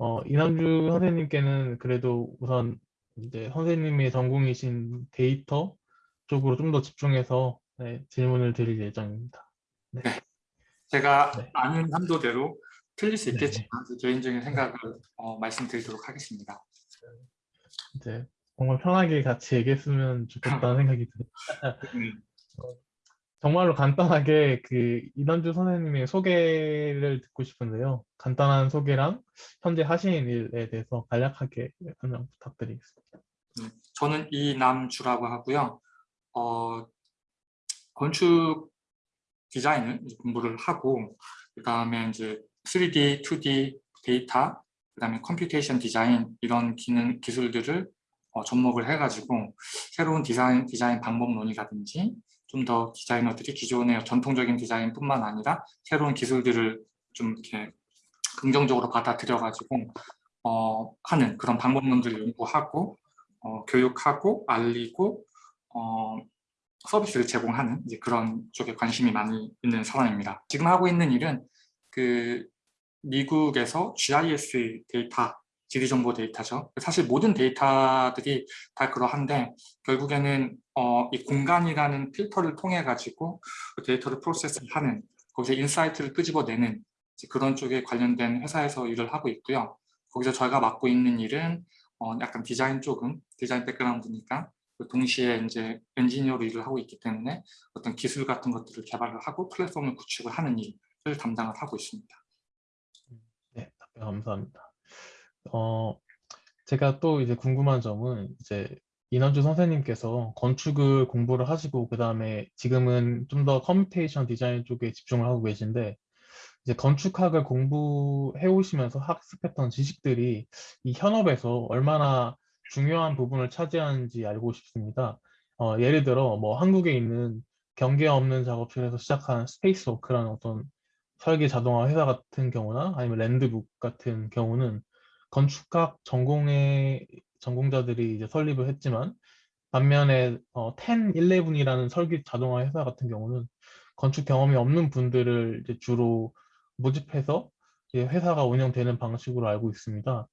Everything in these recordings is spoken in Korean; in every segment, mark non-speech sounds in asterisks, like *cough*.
어, 이남주 선생님께는 그래도 우선 이제 선생님의 전공이신 데이터 쪽으로 좀 더 집중해서 네, 질문을 드릴 예정입니다. 네. 네. 제가 네. 아는 한도대로 틀릴 수 네. 있겠지만 제 개인적인 생각을 어, 말씀드리도록 하겠습니다. 이제 정말 편하게 같이 얘기했으면 좋겠다는 생각이 듭니다. *laughs* 음, 정말로 간단하게 그 이남주 선생님의 소개를 듣고 싶은데요. 간단한 소개랑 현재 하시는 일에 대해서 간략하게 설명 부탁드리겠습니다. 음, 저는 이남주라고 하고요. 어, 건축 디자인을 공부를 하고 그 다음에 이제 3D, 2D 데이터, 그 다음에 computation design 이런 기능 기술들을 어, 접목을 해가지고 새로운 디자인 디자인 방법론이라든지 좀 더 디자이너들이 기존의 전통적인 디자인뿐만 아니라 새로운 기술들을 좀 이렇게 긍정적으로 받아들여가지고 어, 하는 그런 방법론들을 연구하고 어, 교육하고 알리고 어, 서비스를 제공하는 이제 그런 쪽에 관심이 많이 있는 사람입니다. 지금 하고 있는 일은 그 미국에서 GIS 데이터, 지리정보 데이터죠. 사실 모든 데이터들이 다 그러한데 결국에는 어, 이 공간이라는 필터를 통해 가지고 그 데이터를 프로세스하는 거기서 insight를 끄집어내는 그런 쪽에 관련된 회사에서 일을 하고 있고요. 거기서 저희가 맡고 있는 일은 어, 약간 디자인 쪽은 디자인 background니까 그 동시에 이제 엔지니어로 일을 하고 있기 때문에 어떤 기술 같은 것들을 개발을 하고 플랫폼을 구축을 하는 일을 담당을 하고 있습니다. 네, 감사합니다. 어, 제가 또 이제 궁금한 점은 이제 이남주 선생님께서 건축을 공부를 하시고 그 다음에 지금은 좀 더 computation design 쪽에 집중을 하고 계신데 이제 건축학을 공부해 오시면서 학습했던 지식들이 이 현업에서 얼마나 중요한 부분을 차지하는지 알고 싶습니다. 어, 예를 들어 뭐 한국에 있는 경계 없는 작업실에서 시작한 스페이스워크라는 어떤 설계 자동화 회사 같은 경우나 아니면 랜드북 같은 경우는 건축학 전공의 전공자들이 이제 설립을 했지만 반면에 어, 10, 11이라는 설계 자동화 회사 같은 경우는 건축 경험이 없는 분들을 이제 주로 모집해서 이제 회사가 운영되는 방식으로 알고 있습니다.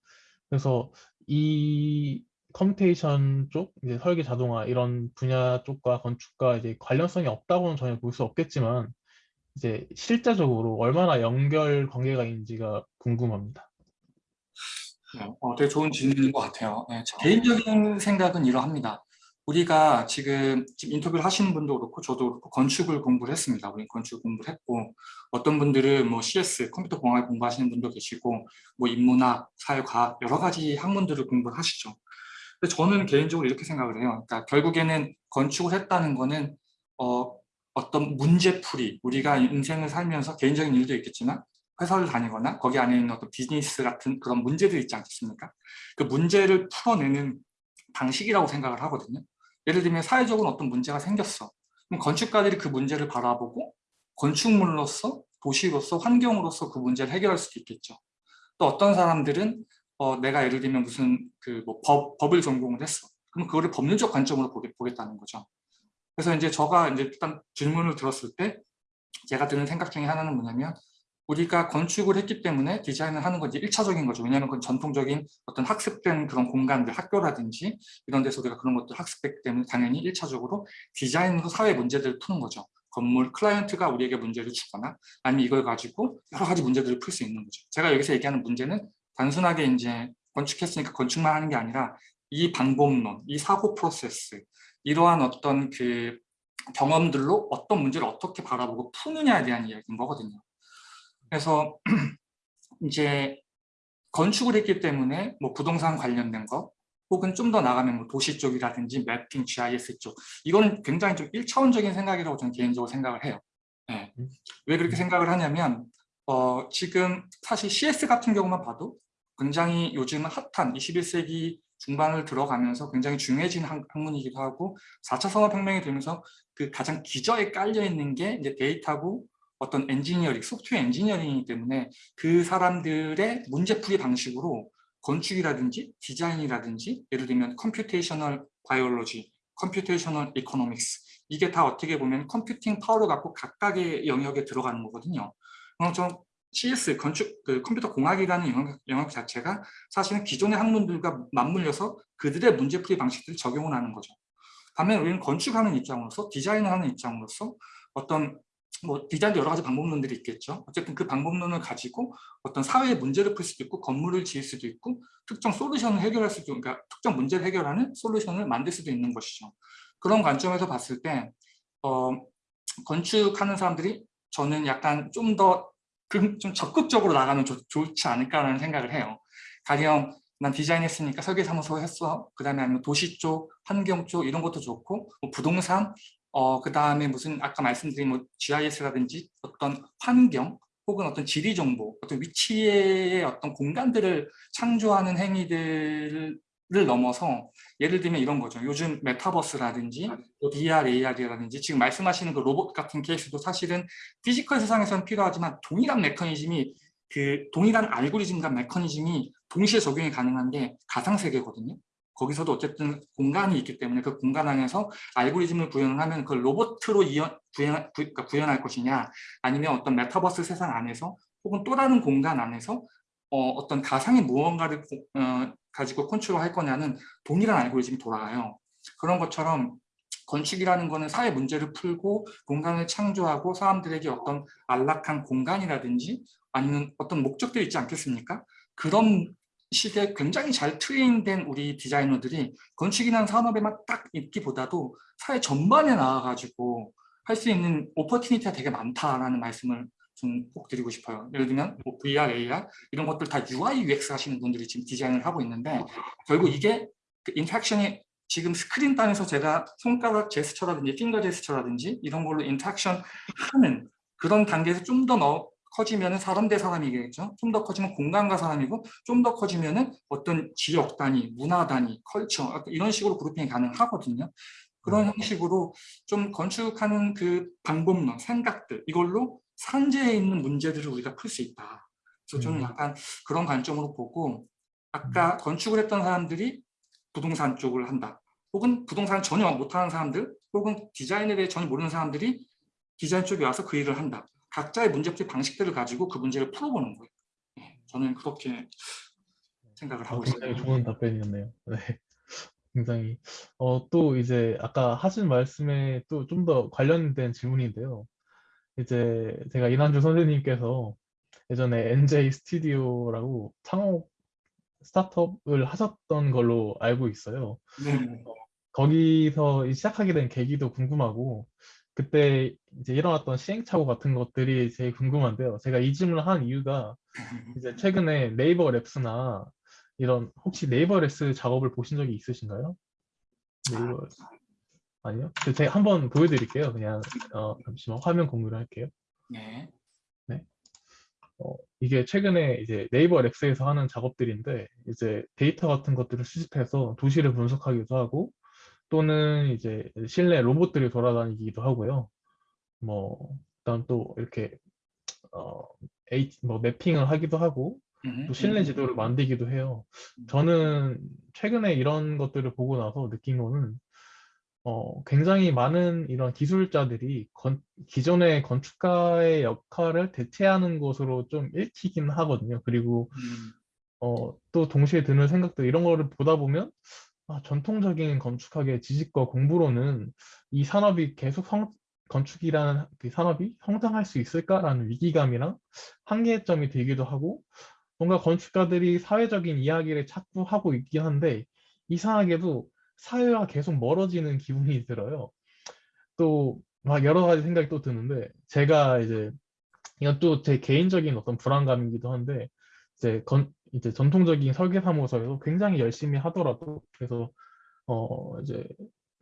그래서 이 computation 쪽, 이제 설계 자동화 이런 분야 쪽과 건축과 이제 관련성이 없다고는 전혀 볼 수 없겠지만 이제 실제적으로 얼마나 연결 관계가 있는지가 궁금합니다. 네, 어, 되게 좋은 질문인 것 같아요. 네, 제 개인적인 생각은 이러합니다. 우리가 지금, 지금 인터뷰를 하시는 분도 그렇고 저도 그렇고 건축을 공부를 했습니다. 우리 건축 공부를 했고 어떤 분들은 뭐 CS, 컴퓨터 공학 공부하시는 분도 계시고 뭐 인문학, 사회과학 여러 가지 학문들을 공부를 하시죠. 근데 저는 개인적으로 이렇게 생각을 해요. 그러니까 결국에는 건축을 했다는 거는 어, 어떤 문제풀이, 우리가 인생을 살면서 개인적인 일도 있겠지만 회사를 다니거나 거기 안에 있는 어떤 비즈니스 같은 그런 문제들 있지 않겠습니까? 그 문제를 풀어내는 방식이라고 생각을 하거든요. 예를 들면 사회적으로 어떤 문제가 생겼어. 그럼 건축가들이 그 문제를 바라보고 건축물로서 도시로서 환경으로서 그 문제를 해결할 수도 있겠죠. 또 어떤 사람들은 어, 내가 예를 들면 무슨 그 뭐 법, 법을 전공을 했어. 그럼 그거를 법률적 관점으로 보겠, 보겠다는 거죠. 그래서 이제 저가 이제 일단 질문을 들었을 때 제가 드는 생각 중에 하나는 뭐냐면 우리가 건축을 했기 때문에 디자인을 하는 건 이제 1차적인 거죠. 왜냐하면 그건 전통적인 어떤 학습된 그런 공간들, 학교라든지 이런 데서 우리가 그런 것들 학습했기 때문에 당연히 1차적으로 디자인으로 사회 문제들을 푸는 거죠. 건물 클라이언트가 우리에게 문제를 주거나 아니면 이걸 가지고 여러 가지 문제들을 풀 수 있는 거죠. 제가 여기서 얘기하는 문제는 단순하게 이제 건축했으니까 건축만 하는 게 아니라 이 방법론, 이 사고 프로세스, 이러한 어떤 그 경험들로 어떤 문제를 어떻게 바라보고 푸느냐에 대한 이야기인 거거든요. 그래서 *clears throat* 이제 건축을 했기 때문에 뭐 부동산 관련된 거 혹은 좀 더 나가면 뭐 도시 쪽이라든지 매핑, GIS 쪽 이거는 굉장히 좀 1차원적인 생각이라고 저는 개인적으로 생각을 해요. 네. 왜 그렇게 생각을 하냐면 어, 지금 사실 CS 같은 경우만 봐도 굉장히 요즘 핫한 21세기 중반을 들어가면서 굉장히 중요해진 학문이기도 하고 4차 산업혁명이 되면서 그 가장 기저에 깔려 있는 게 이제 데이터고 어떤 엔지니어링, 소프트웨어 엔지니어링이기 때문에 그 사람들의 문제풀이 방식으로 건축이라든지 디자인이라든지 예를 들면 computational biology, computational economics 이게 다 어떻게 보면 computing power를 갖고 각각의 영역에 들어가는 거거든요. 그럼 좀 CS 건축 그 컴퓨터 공학이라는 영역, 영역 자체가 사실은 기존의 학문들과 맞물려서 그들의 문제풀이 방식들을 적용을 하는 거죠. 반면 우리는 건축하는 입장으로서 디자인을 하는 입장으로서 어떤 뭐 디자인도 여러 가지 방법론들이 있겠죠. 어쨌든 그 방법론을 가지고 어떤 사회의 문제를 풀 수도 있고 건물을 지을 수도 있고 특정 솔루션을 해결할 수도 그러니까 특정 문제를 해결하는 솔루션을 만들 수도 있는 것이죠. 그런 관점에서 봤을 때 어, 건축하는 사람들이 저는 약간 좀 더 좀 적극적으로 나가면 좋, 좋지 않을까라는 생각을 해요. 가령 난 디자인했으니까 설계사무소 했어. 그 다음에 아니면 도시 쪽, 환경 쪽 이런 것도 좋고 뭐 부동산, 어, 그 다음에 무슨 아까 말씀드린 뭐 GIS라든지 어떤 환경 혹은 어떤 지리 정보, 어떤 위치의 어떤 공간들을 창조하는 행위들을 넘어서 예를 들면 이런 거죠. 요즘 메타버스라든지 또 VR, AR이라든지 지금 말씀하시는 그 로봇 같은 케이스도 사실은 physical 세상에서는 필요하지만 동일한 메커니즘이 그 동일한 알고리즘과 메커니즘이 동시에 적용이 가능한 게 가상세계거든요. 거기서도 어쨌든 공간이 있기 때문에 그 공간 안에서 알고리즘을 구현을 하면 그걸 로봇으로 이연, 구현, 구, 그러니까 구현할 것이냐 아니면 어떤 메타버스 세상 안에서 혹은 또 다른 공간 안에서 어, 떤 가상의 무언가를 어, 가지고 컨트롤할 거냐는 동일한 알고리즘이 돌아가요. 그런 것처럼 건축이라는 거는 사회 문제를 풀고 공간을 창조하고 사람들에게 어떤 안락한 공간이라든지 아니면 어떤 목적들이 있지 않겠습니까? 그런 시대에 굉장히 잘 train된 우리 디자이너들이 건축이라는 산업에만 딱 있기보다도 사회 전반에 나와가지고 할 수 있는 opportunity가 되게 많다라는 말씀을 좀 꼭 드리고 싶어요. 예를 들면 뭐 VR, AR 이런 것들 다 UI, UX 하시는 분들이 지금 디자인을 하고 있는데 결국 이게 그 interaction이 지금 스크린 단에서 제가 손가락 제스처라든지 finger 제스처라든지 이런 걸로 interaction 하는 그런 단계에서 좀 더 커지면 사람 대 사람이겠죠. 좀 더 커지면 공간과 사람이고 좀 더 커지면 어떤 지역 단위, 문화 단위, 컬처 이런 식으로 그룹핑이 가능하거든요. 그런 형식으로 좀 건축하는 그 방법론, 생각들 이걸로 산재에 있는 문제들을 우리가 풀 수 있다. 그래서 저는 음. 약간 그런 관점으로 보고 아까 건축을 했던 사람들이 부동산 쪽을 한다. 혹은 부동산 전혀 못하는 사람들 혹은 디자인에 대해 전혀 모르는 사람들이 디자인 쪽에 와서 그 일을 한다. 각자의 문제풀이 방식들을 가지고 그 문제를 풀어보는 거예요. 예, 저는 그렇게 생각을 아, 하고 굉장히 있습니다. 좋은 답변이었네요. 네. *laughs* 굉장히 어, 또 이제 아까 하신 말씀에 또 좀 더 관련된 질문인데요. 이제 제가 이난주 선생님께서 예전에 NJ 스튜디오라고 창업 스타트업을 하셨던 걸로 알고 있어요. 네, 거기서 이 시작하게 된 계기도 궁금하고 그때 이제 일어났던 시행착오 같은 것들이 제일 궁금한데요. 제가 이 질문을 한 이유가 이제 *laughs* 최근에 네이버 랩스나 이런 혹시 네이버 랩스 작업을 보신 적이 있으신가요? 네이버 아니요? 그 제가 한번 보여드릴게요. 그냥 어, 잠시만 화면 공유를 할게요. 네, 어, 이게 최근에 이제 네이버 랩스에서 하는 작업들인데 이제 데이터 같은 것들을 수집해서 도시를 분석하기도 하고 또는 이제 실내 로봇들이 돌아다니기도 하고요. 뭐 그다음 또 이렇게 어, H, 뭐 매핑을 하기도 하고 음, 또 실내 음, 지도를 만들기도 해요. 저는 최근에 이런 것들을 보고 나서 느낀 거는 어, 굉장히 많은 이런 기술자들이 건- 기존의 건축가의 역할을 대체하는 것으로 좀 읽히긴 하거든요. 그리고 음, 어, 또 동시에 드는 생각도 이런 거를 보다 보면 아, 전통적인 건축학의 지식과 공부로는 이 산업이 계속 성, 건축이라는 그 산업이 성장할 수 있을까라는 위기감이랑 한계점이 들기도 하고 뭔가 건축가들이 사회적인 이야기를 자꾸 하고 있긴 한데 이상하게도 사회와 계속 멀어지는 기분이 들어요. 또 막 여러 가지 생각이 또 드는데 제가 이제 이건 또 제 개인적인 어떤 불안감이기도 한데 이제 건 이제 전통적인 설계 사무소에서 굉장히 열심히 하더라도 그래서 어 이제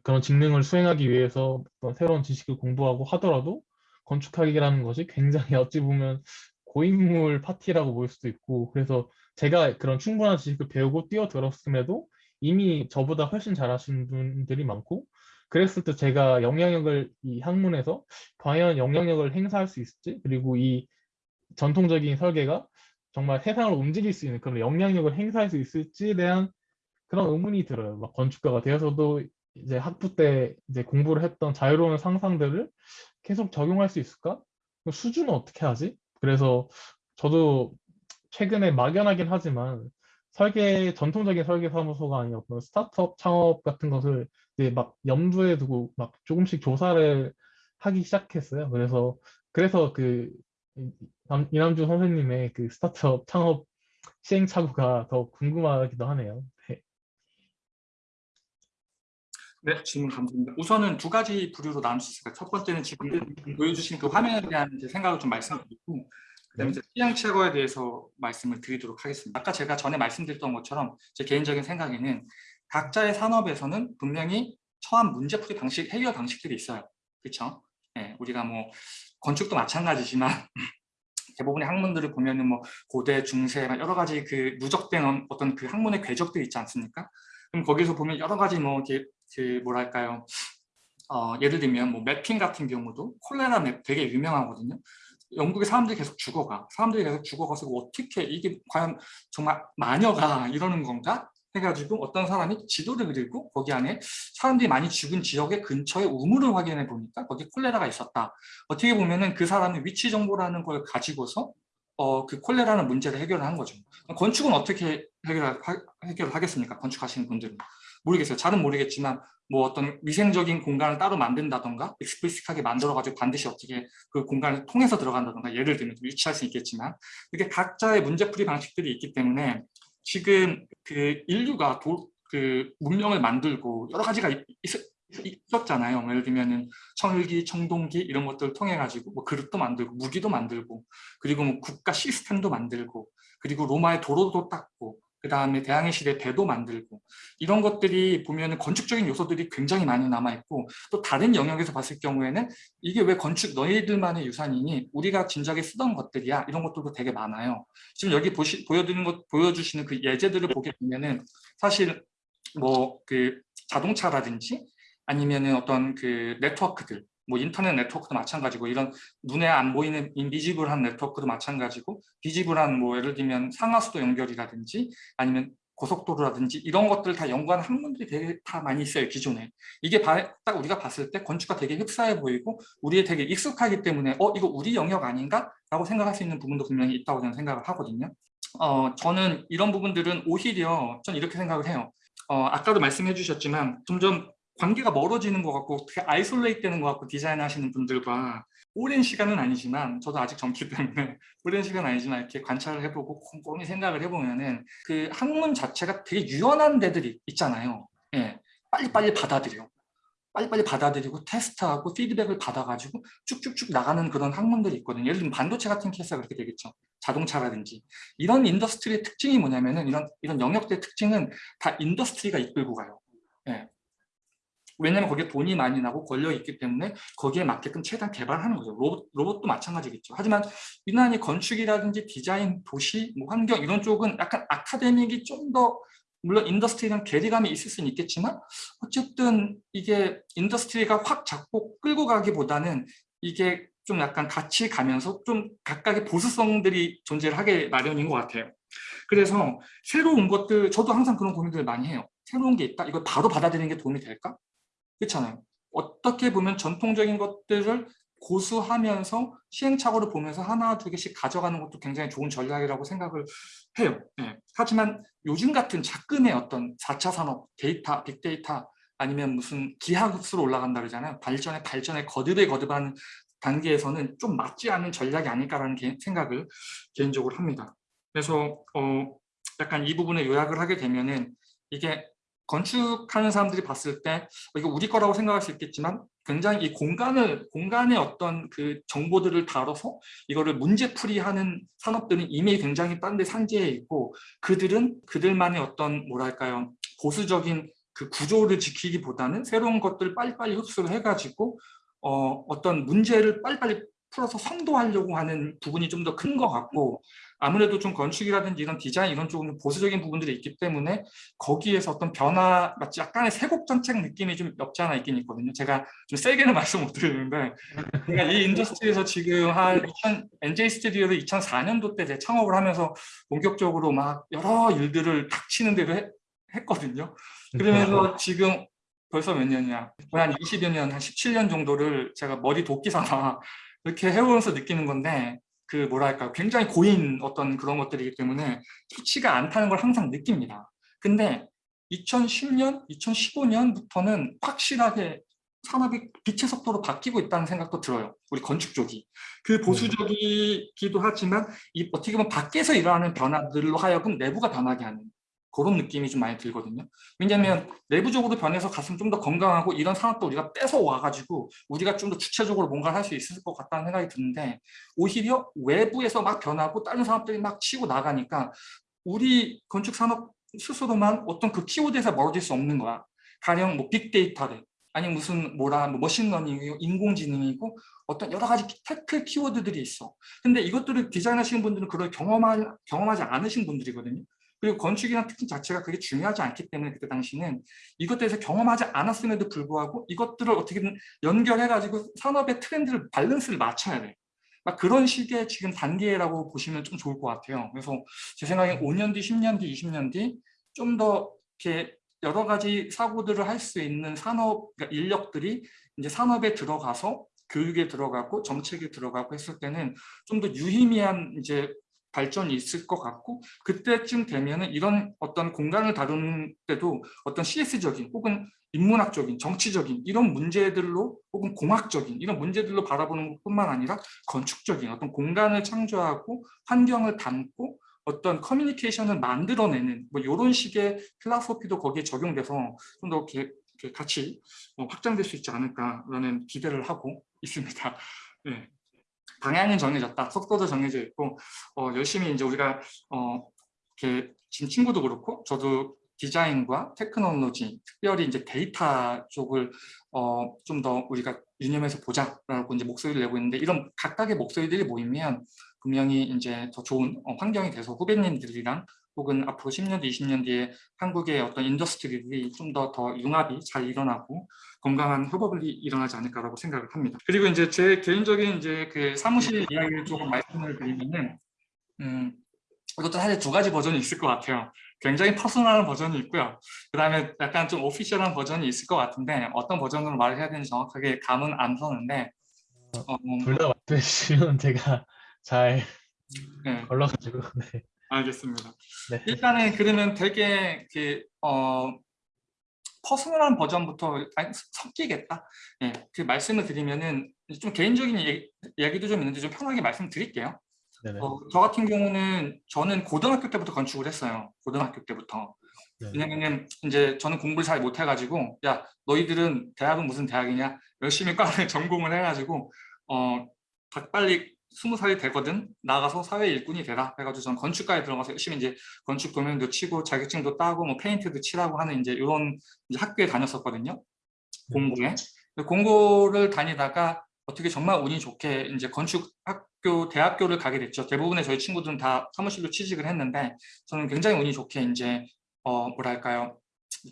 그런 직능을 수행하기 위해서 어떤 새로운 지식을 공부하고 하더라도 건축학이라는 것이 굉장히 *laughs* 어찌 보면 고인물 파티라고 볼 수도 있고 그래서 제가 그런 충분한 지식을 배우고 뛰어들었음에도 이미 저보다 훨씬 잘하시는 분들이 많고 그랬을 때 제가 영향력을 이 학문에서 과연 영향력을 행사할 수 있을지 그리고 이 전통적인 설계가 정말 세상을 움직일 수 있는 그런 영향력을 행사할 수 있을지에 대한 그런 의문이 들어요. 막 건축가가 되어서도 이제 학부 때 이제 공부를 했던 자유로운 상상들을 계속 적용할 수 있을까? 그럼 수준은 어떻게 하지? 그래서 저도 최근에 막연하긴 하지만 설계, 전통적인 설계 사무소가 아닌 어떤 스타트업 창업 같은 것을 이제 막 염두에 두고 막 조금씩 조사를 하기 시작했어요. 그래서, 그래서 그 이- 남- 이남주 선생님의 그 스타트업 창업 시행착오가 더 궁금하기도 하네요. 네. 네, 질문 감사합니다. 우선은 두 가지 부류로 나눌 수 있을까요? 첫 번째는 지금 보여주신 그 화면에 대한 생각을 좀 말씀드리고 그다음에 이제 시행착오에 대해서 말씀을 드리도록 하겠습니다. 아까 제가 전에 말씀드렸던 것처럼 제 개인적인 생각에는 각자의 산업에서는 분명히 처한 문제 풀이 방식, 해결 방식들이 있어요. 그렇죠? 예, 우리가 뭐 건축도 마찬가지지만 *laughs* 대부분의 학문들을 보면은 뭐 고대, 중세 막 여러 가지 그 누적된 어떤 그 학문의 궤적들이 있지 않습니까? 그럼 거기서 보면 여러 가지 뭐 이렇게 그 뭐랄까요? 어, 예를 들면 뭐 매핑 같은 경우도 콜레라 맵 되게 유명하거든요. 영국의 사람들이 계속 죽어가. 사람들이 계속 죽어가서 어떻게 이게 과연 정말 마녀가 이러는 건가? 해가지고 어떤 사람이 지도를 그리고 거기 안에 사람들이 많이 죽은 지역의 근처에 우물을 확인해 보니까 거기 콜레라가 있었다. 어떻게 보면은 그 사람의 위치 정보라는 걸 가지고서 어, 그 콜레라는 문제를 해결을 한 거죠. 건축은 어떻게 해결, 해결을 하겠습니까? 건축하시는 분들은. 모르겠어요. 잘은 모르겠지만 뭐 어떤 위생적인 공간을 따로 만든다던가 익스플리식하게 만들어가지고 반드시 어떻게 그 공간을 통해서 들어간다던가 예를 들면 좀 유치할 수 있겠지만 이게 각자의 문제풀이 방식들이 있기 때문에 지금 그 인류가 도, 그 문명을 만들고 여러 가지가 있, 었 잖아요. 예를 들면은 청일기, 청동기 이런 것들을 통해 가지고 뭐 그릇도 만들고 무기도 만들고 그리고 뭐 국가 시스템도 만들고 그리고 로마의 도로도 닦고 그 다음에 대항해 시대 배도 만들고 이런 것들이 보면은 건축적인 요소들이 굉장히 많이 남아있고 또 다른 영역에서 봤을 경우에는 이게 왜 건축 너희들만의 유산이니 우리가 진작에 쓰던 것들이야 이런 것들도 되게 많아요. 지금 여기 보시, 보여드리는 것 보여주시는 그 예제들을 보게 되면은 사실 뭐 그 자동차라든지 아니면은 어떤 그 네트워크들 뭐 인터넷 네트워크도 마찬가지고 이런 눈에 안 보이는 인비지블한 네트워크도 마찬가지고 비지블한 뭐 예를 들면 상하수도 연결이라든지 아니면 고속도로라든지 이런 것들 다 연구하는 학문들이 되게 다 많이 있어요 기존에. 이게 바, 딱 우리가 봤을 때 건축과 되게 흡사해 보이고 우리에 되게 익숙하기 때문에 어 이거 우리 영역 아닌가? 라고 생각할 수 있는 부분도 분명히 있다고 저는 생각을 하거든요. 어 저는 이런 부분들은 오히려 전 이렇게 생각을 해요. 어 아까도 말씀해 주셨지만 점점 관계가 멀어지는 것 같고 되게 isolate 되는 것 같고 디자인 하시는 분들과 오랜 시간은 아니지만 저도 아직 젊기 때문에 *laughs* 오랜 시간은 아니지만 이렇게 관찰을 해보고 꼼꼼히 생각을 해보면은 그 학문 자체가 되게 유연한 데들이 있잖아요. 예, 빨리빨리 받아들여. 빨리빨리 받아들이고 테스트하고 피드백을 받아가지고 쭉쭉쭉 나가는 그런 학문들이 있거든요. 예를 들면 반도체 같은 케이스가 그렇게 되겠죠. 자동차라든지. 이런 industry의 특징이 뭐냐면은 이런, 이런 영역들의 특징은 다 industry가 이끌고 가요. 예. 왜냐하면 거기에 돈이 많이 나고 걸려 있기 때문에 거기에 맞게끔 최대한 개발하는 거죠. 로봇, 로봇도 마찬가지겠죠. 하지만 유난히 건축이라든지 디자인, 도시, 뭐 환경 이런 쪽은 약간 academic이 좀 더 물론 industry랑 괴리감이 있을 수는 있겠지만 어쨌든 이게 industry가 확 잡고 끌고 가기보다는 이게 좀 약간 같이 가면서 좀 각각의 보수성들이 존재를 하게 마련인 것 같아요. 그래서 새로운 것들, 저도 항상 그런 고민들을 많이 해요. 새로운 게 있다? 이걸 바로 받아들이는 게 도움이 될까? 그렇잖아요. 어떻게 보면 전통적인 것들을 고수하면서 시행착오를 보면서 하나 두 개씩 가져가는 것도 굉장히 좋은 전략이라고 생각을 해요. 네. 하지만 요즘 같은 작금의 어떤 4차 산업, 데이터, 빅데이터 아니면 무슨 기하급수로 올라간다 그러잖아요. 발전에 발전에 거듭에 거듭하는 단계에서는 좀 맞지 않는 전략이 아닐까라는 개, 생각을 개인적으로 합니다. 그래서 어, 약간 이 부분에 요약을 하게 되면은 이게 건축하는 사람들이 봤을 때 어, 이거 우리 거라고 생각할 수 있겠지만 굉장히 이 공간을 공간의 어떤 그 정보들을 다뤄서 이거를 문제풀이하는 산업들은 이미 굉장히 딴데 산재해 있고 그들은 그들만의 어떤 뭐랄까요? 보수적인 그 구조를 지키기보다는 새로운 것들 빨리빨리 흡수를 해가지고 어, 어떤 문제를 빨리빨리 풀어서 선도하려고 하는 부분이 좀 더 큰 것 같고 아무래도 좀 건축이라든지 이런 디자인 이런 쪽은 보수적인 부분들이 있기 때문에 거기에서 어떤 변화 마치 약간의 세곡정책 느낌이 좀 없지 않아 있긴 있거든요. 제가 좀 세게는 *laughs* 말씀 못 드리는데 제가 이 industry에서 지금 한 2000, NJ 스튜디오를 2004년도 때 창업을 하면서 본격적으로 막 여러 일들을 닥치는 대로 해, 했거든요. 그러면서 지금 벌써 몇 년이야? 거의 한 20여 년, 한 17년 정도를 제가 머리 도끼 삼아 *laughs* 이렇게 해오면서 느끼는 건데 그 뭐랄까 굉장히 고인 어떤 그런 것들이기 때문에 좋지가 않다는 걸 항상 느낍니다. 근데 2010년, 2015년부터는 확실하게 산업이 빛의 속도로 바뀌고 있다는 생각도 들어요. 우리 건축 쪽이. 그 보수적이기도 하지만 이 어떻게 보면 밖에서 일어나는 변화들로 하여금 내부가 변하게 하는 그런 느낌이 좀 많이 들거든요. 왜냐하면 내부적으로 변해서 갔으면 좀더 건강하고 이런 산업도 우리가 뺏어 와가지고 우리가 좀 더 주체적으로 뭔가를 할 수 있을 것 같다는 생각이 드는데 오히려 외부에서 막 변하고 다른 산업들이 막 치고 나가니까 우리 건축 산업 스스로만 어떤 그 키워드에서 멀어질 수 없는 거야. 가령 뭐 빅데이터래 아니 무슨 뭐라 뭐 machine learning이고 인공지능이고 어떤 여러 가지 tech 키워드들이 있어. 근데 이것들을 디자인하시는 분들은 그걸 경험하, 경험하지 않으신 분들이거든요. 그리고 건축이나 특징 자체가 그게 중요하지 않기 때문에 그때 당시는 이것들에서 경험하지 않았음에도 불구하고 이것들을 어떻게든 연결해가지고 산업의 트렌드를 밸런스를 맞춰야 돼. 막 그런 식의 지금 단계라고 보시면 좀 좋을 것 같아요. 그래서 제 생각에 5년 뒤, 10년 뒤, 20년 뒤 좀 더 이렇게 여러 가지 사고들을 할 수 있는 산업 그러니까 인력들이 이제 산업에 들어가서 교육에 들어가고 정책에 들어가고 했을 때는 좀 더 유의미한 이제 발전이 있을 것 같고 그때쯤 되면은 이런 어떤 공간을 다루는 때도 어떤 CS적인 혹은 인문학적인 정치적인 이런 문제들로 혹은 공학적인 이런 문제들로 바라보는 것뿐만 아니라 건축적인 어떤 공간을 창조하고 환경을 담고 어떤 커뮤니케이션을 만들어내는 뭐 이런 식의 philosophy도 거기에 적용돼서 좀 더 같이 어, 확장될 수 있지 않을까라는 기대를 하고 있습니다. *laughs* 네. 방향은 정해졌다, 속도도 정해져 있고 어, 열심히 이제 우리가 어, 이렇게 지금 친구도 그렇고 저도 디자인과 테크놀로지, 특별히 이제 데이터 쪽을 어, 좀 더 우리가 유념해서 보자라고 이제 목소리를 내고 있는데 이런 각각의 목소리들이 모이면 분명히 이제 더 좋은 어, 환경이 돼서 후배님들이랑 혹은 앞으로 10년 뒤, 20년 뒤에 한국의 어떤 industry들이 좀 더 더 융합이 잘 일어나고 건강한 협업이 일어나지 않을까라고 생각을 합니다. 그리고 이제 제 개인적인 이제 그 사무실 이야기를 조금 말씀을 드리면은 음, 이것도 사실 두 가지 버전이 있을 것 같아요. 굉장히 personal한 버전이 있고요. 그 다음에 약간 좀 official한 버전이 있을 것 같은데 어떤 버전으로 말을 해야 되는지 정확하게 감은 안 서는데 어, 둘다 말씀해 주시면 제가 잘 네. 걸러가지고 네. 알겠습니다. 네. 일단은 그러면 되게 그, 어, 퍼스널한 버전부터 섞이겠다. 예, 그 말씀을 드리면은 좀 개인적인 얘기, 이야기도 좀 있는데 좀 편하게 말씀드릴게요. 어, 저 같은 경우는 저는 고등학교 때부터 건축을 했어요. 고등학교 때부터. 네. 왜냐면은 이제 저는 공부를 잘 못해가지고 야 너희들은 대학은 무슨 대학이냐 열심히 과를 *laughs* 전공을 해가지고 어 빨리 스무 살이 되거든. 나가서 사회 일꾼이 되라. 해가지고 저는 건축가에 들어가서 열심히 이제 건축 도면도 치고 자격증도 따고 뭐 페인트도 칠하고 하는 이제 이런 이제 학교에 다녔었거든요. 공부에. 공고를 다니다가 어떻게 정말 운이 좋게 이제 건축 학교 대학교를 가게 됐죠. 대부분의 저희 친구들은 다 사무실로 취직을 했는데 저는 굉장히 운이 좋게 이제 어 뭐랄까요.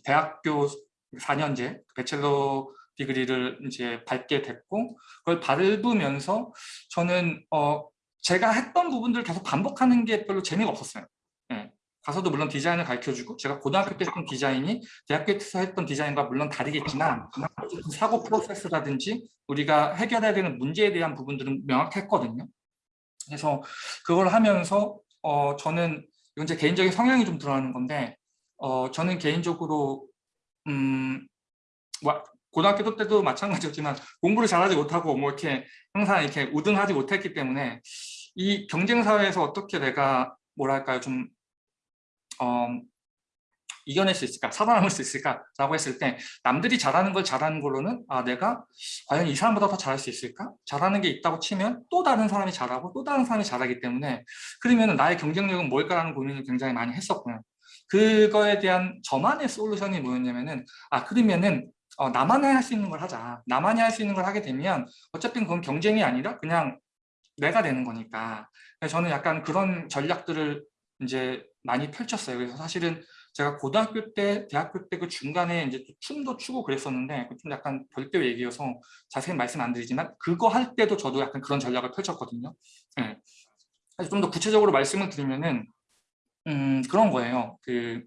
대학교 4년제 배첼러 디그리를 이제 밟게 됐고 그걸 밟으면서 저는 어 제가 했던 부분들을 계속 반복하는 게 별로 재미가 없었어요. 예. 가서도 물론 디자인을 가르쳐주고 제가 고등학교 때 했던 디자인이 대학교에서 했던 디자인과 물론 다르겠지만 사고 프로세스라든지 우리가 해결해야 되는 문제에 대한 부분들은 명확했거든요. 그래서 그걸 하면서 어 저는 이건 제 개인적인 성향이 좀 드러나는 건데 어 저는 개인적으로 음 뭐, 고등학교 때도 마찬가지였지만 공부를 잘하지 못하고 뭐 이렇게 항상 이렇게 우등하지 못했기 때문에 이 경쟁 사회에서 어떻게 내가 뭐랄까요? 좀 어, 이겨낼 수 있을까? 살아남을 수 있을까라고 했을 때 남들이 잘하는 걸 잘하는 걸로는 아 내가 과연 이 사람보다 더 잘할 수 있을까? 잘하는 게 있다고 치면 또 다른 사람이 잘하고 또 다른 사람이 잘하기 때문에 그러면 나의 경쟁력은 뭘까라는 고민을 굉장히 많이 했었고요. 그거에 대한 저만의 솔루션이 뭐였냐면은 아 그러면은 어, 나만이 할 수 있는 걸 하자. 나만이 할 수 있는 걸 하게 되면 어차피 그건 경쟁이 아니라 그냥 내가 되는 거니까. 저는 약간 그런 전략들을 이제 많이 펼쳤어요. 그래서 사실은 제가 고등학교 때, 대학교 때 그 중간에 이제 춤도 추고 그랬었는데 좀 약간 별도 얘기여서 자세히 말씀 안 드리지만 그거 할 때도 저도 약간 그런 전략을 펼쳤거든요. 네. 좀더 구체적으로 말씀을 드리면은 음, 그런 거예요. 그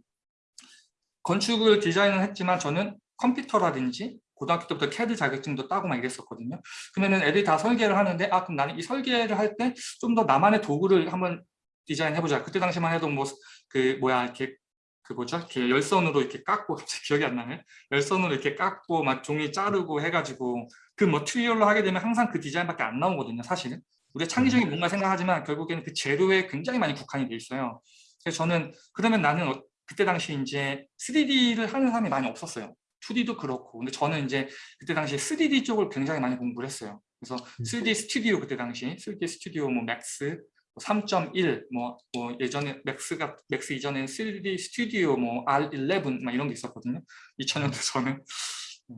건축을 디자인을 했지만 저는 컴퓨터라든지 고등학교 때부터 CAD 자격증도 따고 막 이랬었거든요. 그러면은 애들이 다 설계를 하는데 아 그럼 나는 이 설계를 할 때 좀 더 나만의 도구를 한번 디자인해보자. 그때 당시만 해도 뭐 그 뭐야 이렇게 그 뭐죠? 이렇게 열선으로 이렇게 깎고 *laughs* 갑자기 기억이 안 나네. 열선으로 이렇게 깎고 막 종이 자르고 해가지고 그 material로 하게 되면 항상 그 디자인밖에 안 나오거든요. 사실은 우리가 창의적인 뭔가 생각하지만 결국에는 그 재료에 굉장히 많이 국한이 돼 있어요. 그래서 저는 그러면 나는 어- 그때 당시 이제 3D를 하는 사람이 많이 없었어요. 2D도 그렇고 근데 저는 이제 그때 당시에 3D 쪽을 굉장히 많이 공부를 했어요. 그래서 3D 스튜디오 그때 당시 3D 스튜디오 뭐 맥스 3.1, 뭐, 뭐 예전에 맥스가 맥스 이전에는 3D 스튜디오 뭐 R11 막 이런 게 있었거든요. 2000년대 저는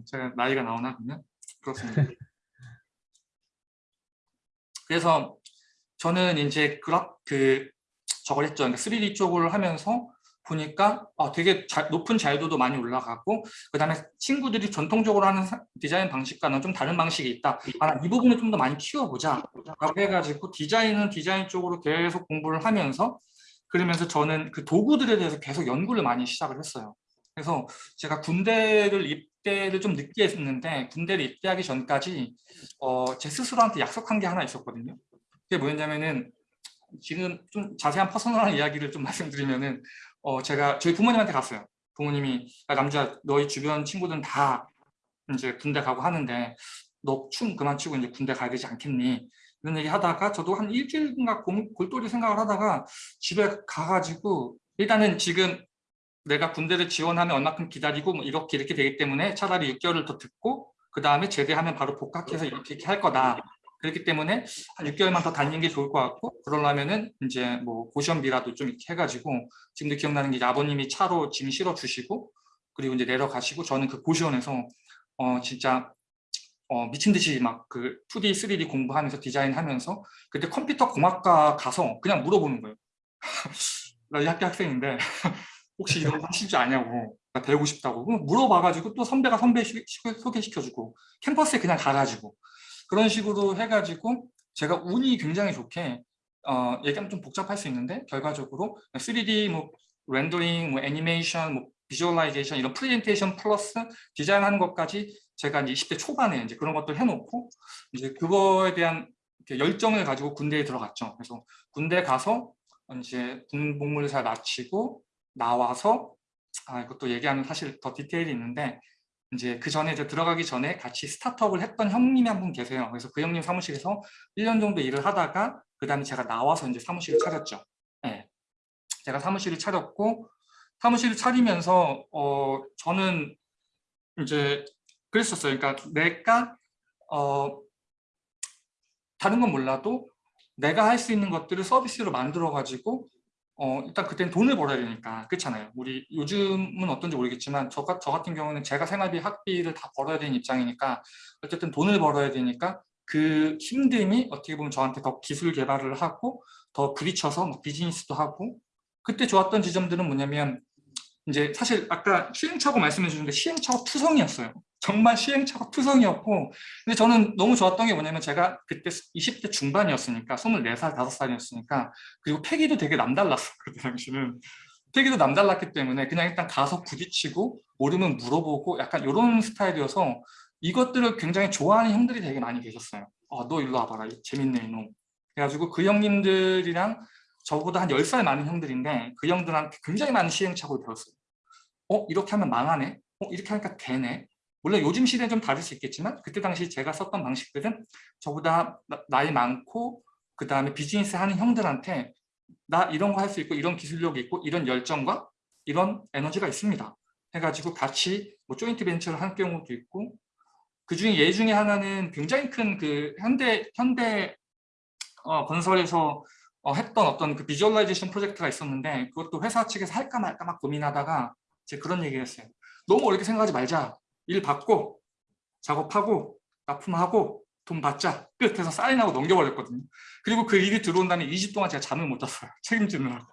제가 나이가 나오나 그러면 그렇습니다. *laughs* 그래서 저는 이제 그라, 그 저걸 했죠. 그러니까 3D 쪽을 하면서 보니까 아, 되게 잘- 높은 자유도도 많이 올라가고 그 다음에 친구들이 전통적으로 하는 사- 디자인 방식과는 좀 다른 방식이 있다. 아, 이 부분을 좀 더 많이 키워보자 라고 해가지고 디자인은 디자인 쪽으로 계속 공부를 하면서 그러면서 저는 그 도구들에 대해서 계속 연구를 많이 시작을 했어요. 그래서 제가 군대를 입대를 좀 늦게 했는데 군대를 입대하기 전까지 어, 제 스스로한테 약속한 게 하나 있었거든요. 그게 뭐였냐면은 지금 좀 자세한 퍼스널한 이야기를 좀 *laughs* 말씀드리면은 어, 제가 저희 부모님한테 갔어요. 부모님이 야, 남자 너희 주변 친구들은 다 이제 군대 가고 하는데 너 춤 그만 추고 이제 군대 가야 되지 않겠니? 이런 얘기 하다가 저도 한 일주일인가 곰- 골똘히 생각을 하다가 집에 가가지고 일단은 지금 내가 군대를 지원하면 얼마큼 기다리고 뭐 이렇게 이렇게 되기 때문에 차라리 6개월을 더 듣고 그 다음에 제대하면 바로 복학해서 이렇게, 이렇게 할 거다. 그렇기 때문에 한 6개월만 더 다니는 게 좋을 것 같고 그러려면은 이제 뭐 고시원비라도 좀 이렇게 해가지고 지금도 기억나는 게 아버님이 차로 짐 실어 주시고 그리고 이제 내려가시고 저는 그 고시원에서 어 진짜 어 미친 듯이 막 그 2D, 3D 공부하면서 디자인하면서 그때 컴퓨터 공학과 가서 그냥 물어보는 거예요. *laughs* 나 이 학교 학생인데 *laughs* 혹시 이런 거 하실 줄 아냐고 나 배우고 싶다고 물어봐가지고 또 선배가 선배 소개시켜주고 캠퍼스에 그냥 가가지고 그런 식으로 해가지고 제가 운이 굉장히 좋게 어, 얘기하면 좀 복잡할 수 있는데 결과적으로 3D 뭐 렌더링, 뭐 애니메이션, 뭐 visualization 이런 프레젠테이션 플러스 디자인하는 것까지 제가 이제 20대 초반에 이제 그런 것들 해놓고 이제 그거에 대한 이렇게 열정을 가지고 군대에 들어갔죠. 그래서 군대 가서 이제 군 복무를 잘 마치고 나와서 아 이것도 얘기하면 사실 더 디테일이 있는데 이제 그 전에 이제 들어가기 전에 같이 스타트업을 했던 형님이 한 분 계세요. 그래서 그 형님 사무실에서 1년 정도 일을 하다가 그 다음에 제가 나와서 이제 사무실을 차렸죠. 네. 제가 사무실을 차렸고 사무실을 차리면서 어 저는 이제 그랬었어요. 그러니까 내가 어 다른 건 몰라도 내가 할 수 있는 것들을 서비스로 만들어 가지고 어 일단 그때는 돈을 벌어야 되니까 그렇잖아요. 우리 요즘은 어떤지 모르겠지만 저, 가- 저 같은 경우는 제가 생활비 학비를 다 벌어야 되는 입장이니까 어쨌든 돈을 벌어야 되니까 그 힘듦이 어떻게 보면 저한테 더 기술 개발을 하고 더 부딪혀서 막 비즈니스도 하고 그때 좋았던 지점들은 뭐냐면 이제 사실 아까 시행착오 말씀해 주셨는데 시행착오 투성이었어요. 정말 시행착오 투성이었고 근데 저는 너무 좋았던 게 뭐냐면 제가 그때 20대 중반이었으니까 24살, 5살이었으니까 그리고 패기도 되게 남달랐어요. 그때 당시는. 패기도 남달랐기 때문에 그냥 일단 가서 부딪히고 모르면 물어보고 약간 이런 스타일이어서 이것들을 굉장히 좋아하는 형들이 되게 많이 계셨어요. 어, 너 일로 와봐라. 이 재밌네 이놈. 그래가지고 그 형님들이랑 저보다 한 10살 많은 형들인데 그 형들한테 굉장히 많은 시행착오를 배웠어요. 어? 이렇게 하면 망하네? 어? 이렇게 하니까 되네? 물론 요즘 시대는 좀 다를 수 있겠지만 그때 당시 제가 썼던 방식들은 저보다 나- 나이 많고 그 다음에 비즈니스 하는 형들한테 나 이런 거 할 수 있고 이런 기술력이 있고 이런 열정과 이런 에너지가 있습니다. 해가지고 같이 뭐 조인트 벤처를 한 경우도 있고 그 중에 예 중에 하나는 굉장히 큰 그 현대 현대 어, 건설에서 어, 했던 어떤 그 visualization 프로젝트가 있었는데 그것도 회사 측에서 할까 말까 막 고민하다가 이제 그런 얘기를 했어요. 너무 어렵게 생각하지 말자. 일 받고 작업하고 납품하고 돈 받자. 끝 해서 사인하고 넘겨버렸거든요. 그리고 그 일이 들어온 다음에 2주 동안 제가 잠을 못 잤어요. *laughs* 책임지느라고.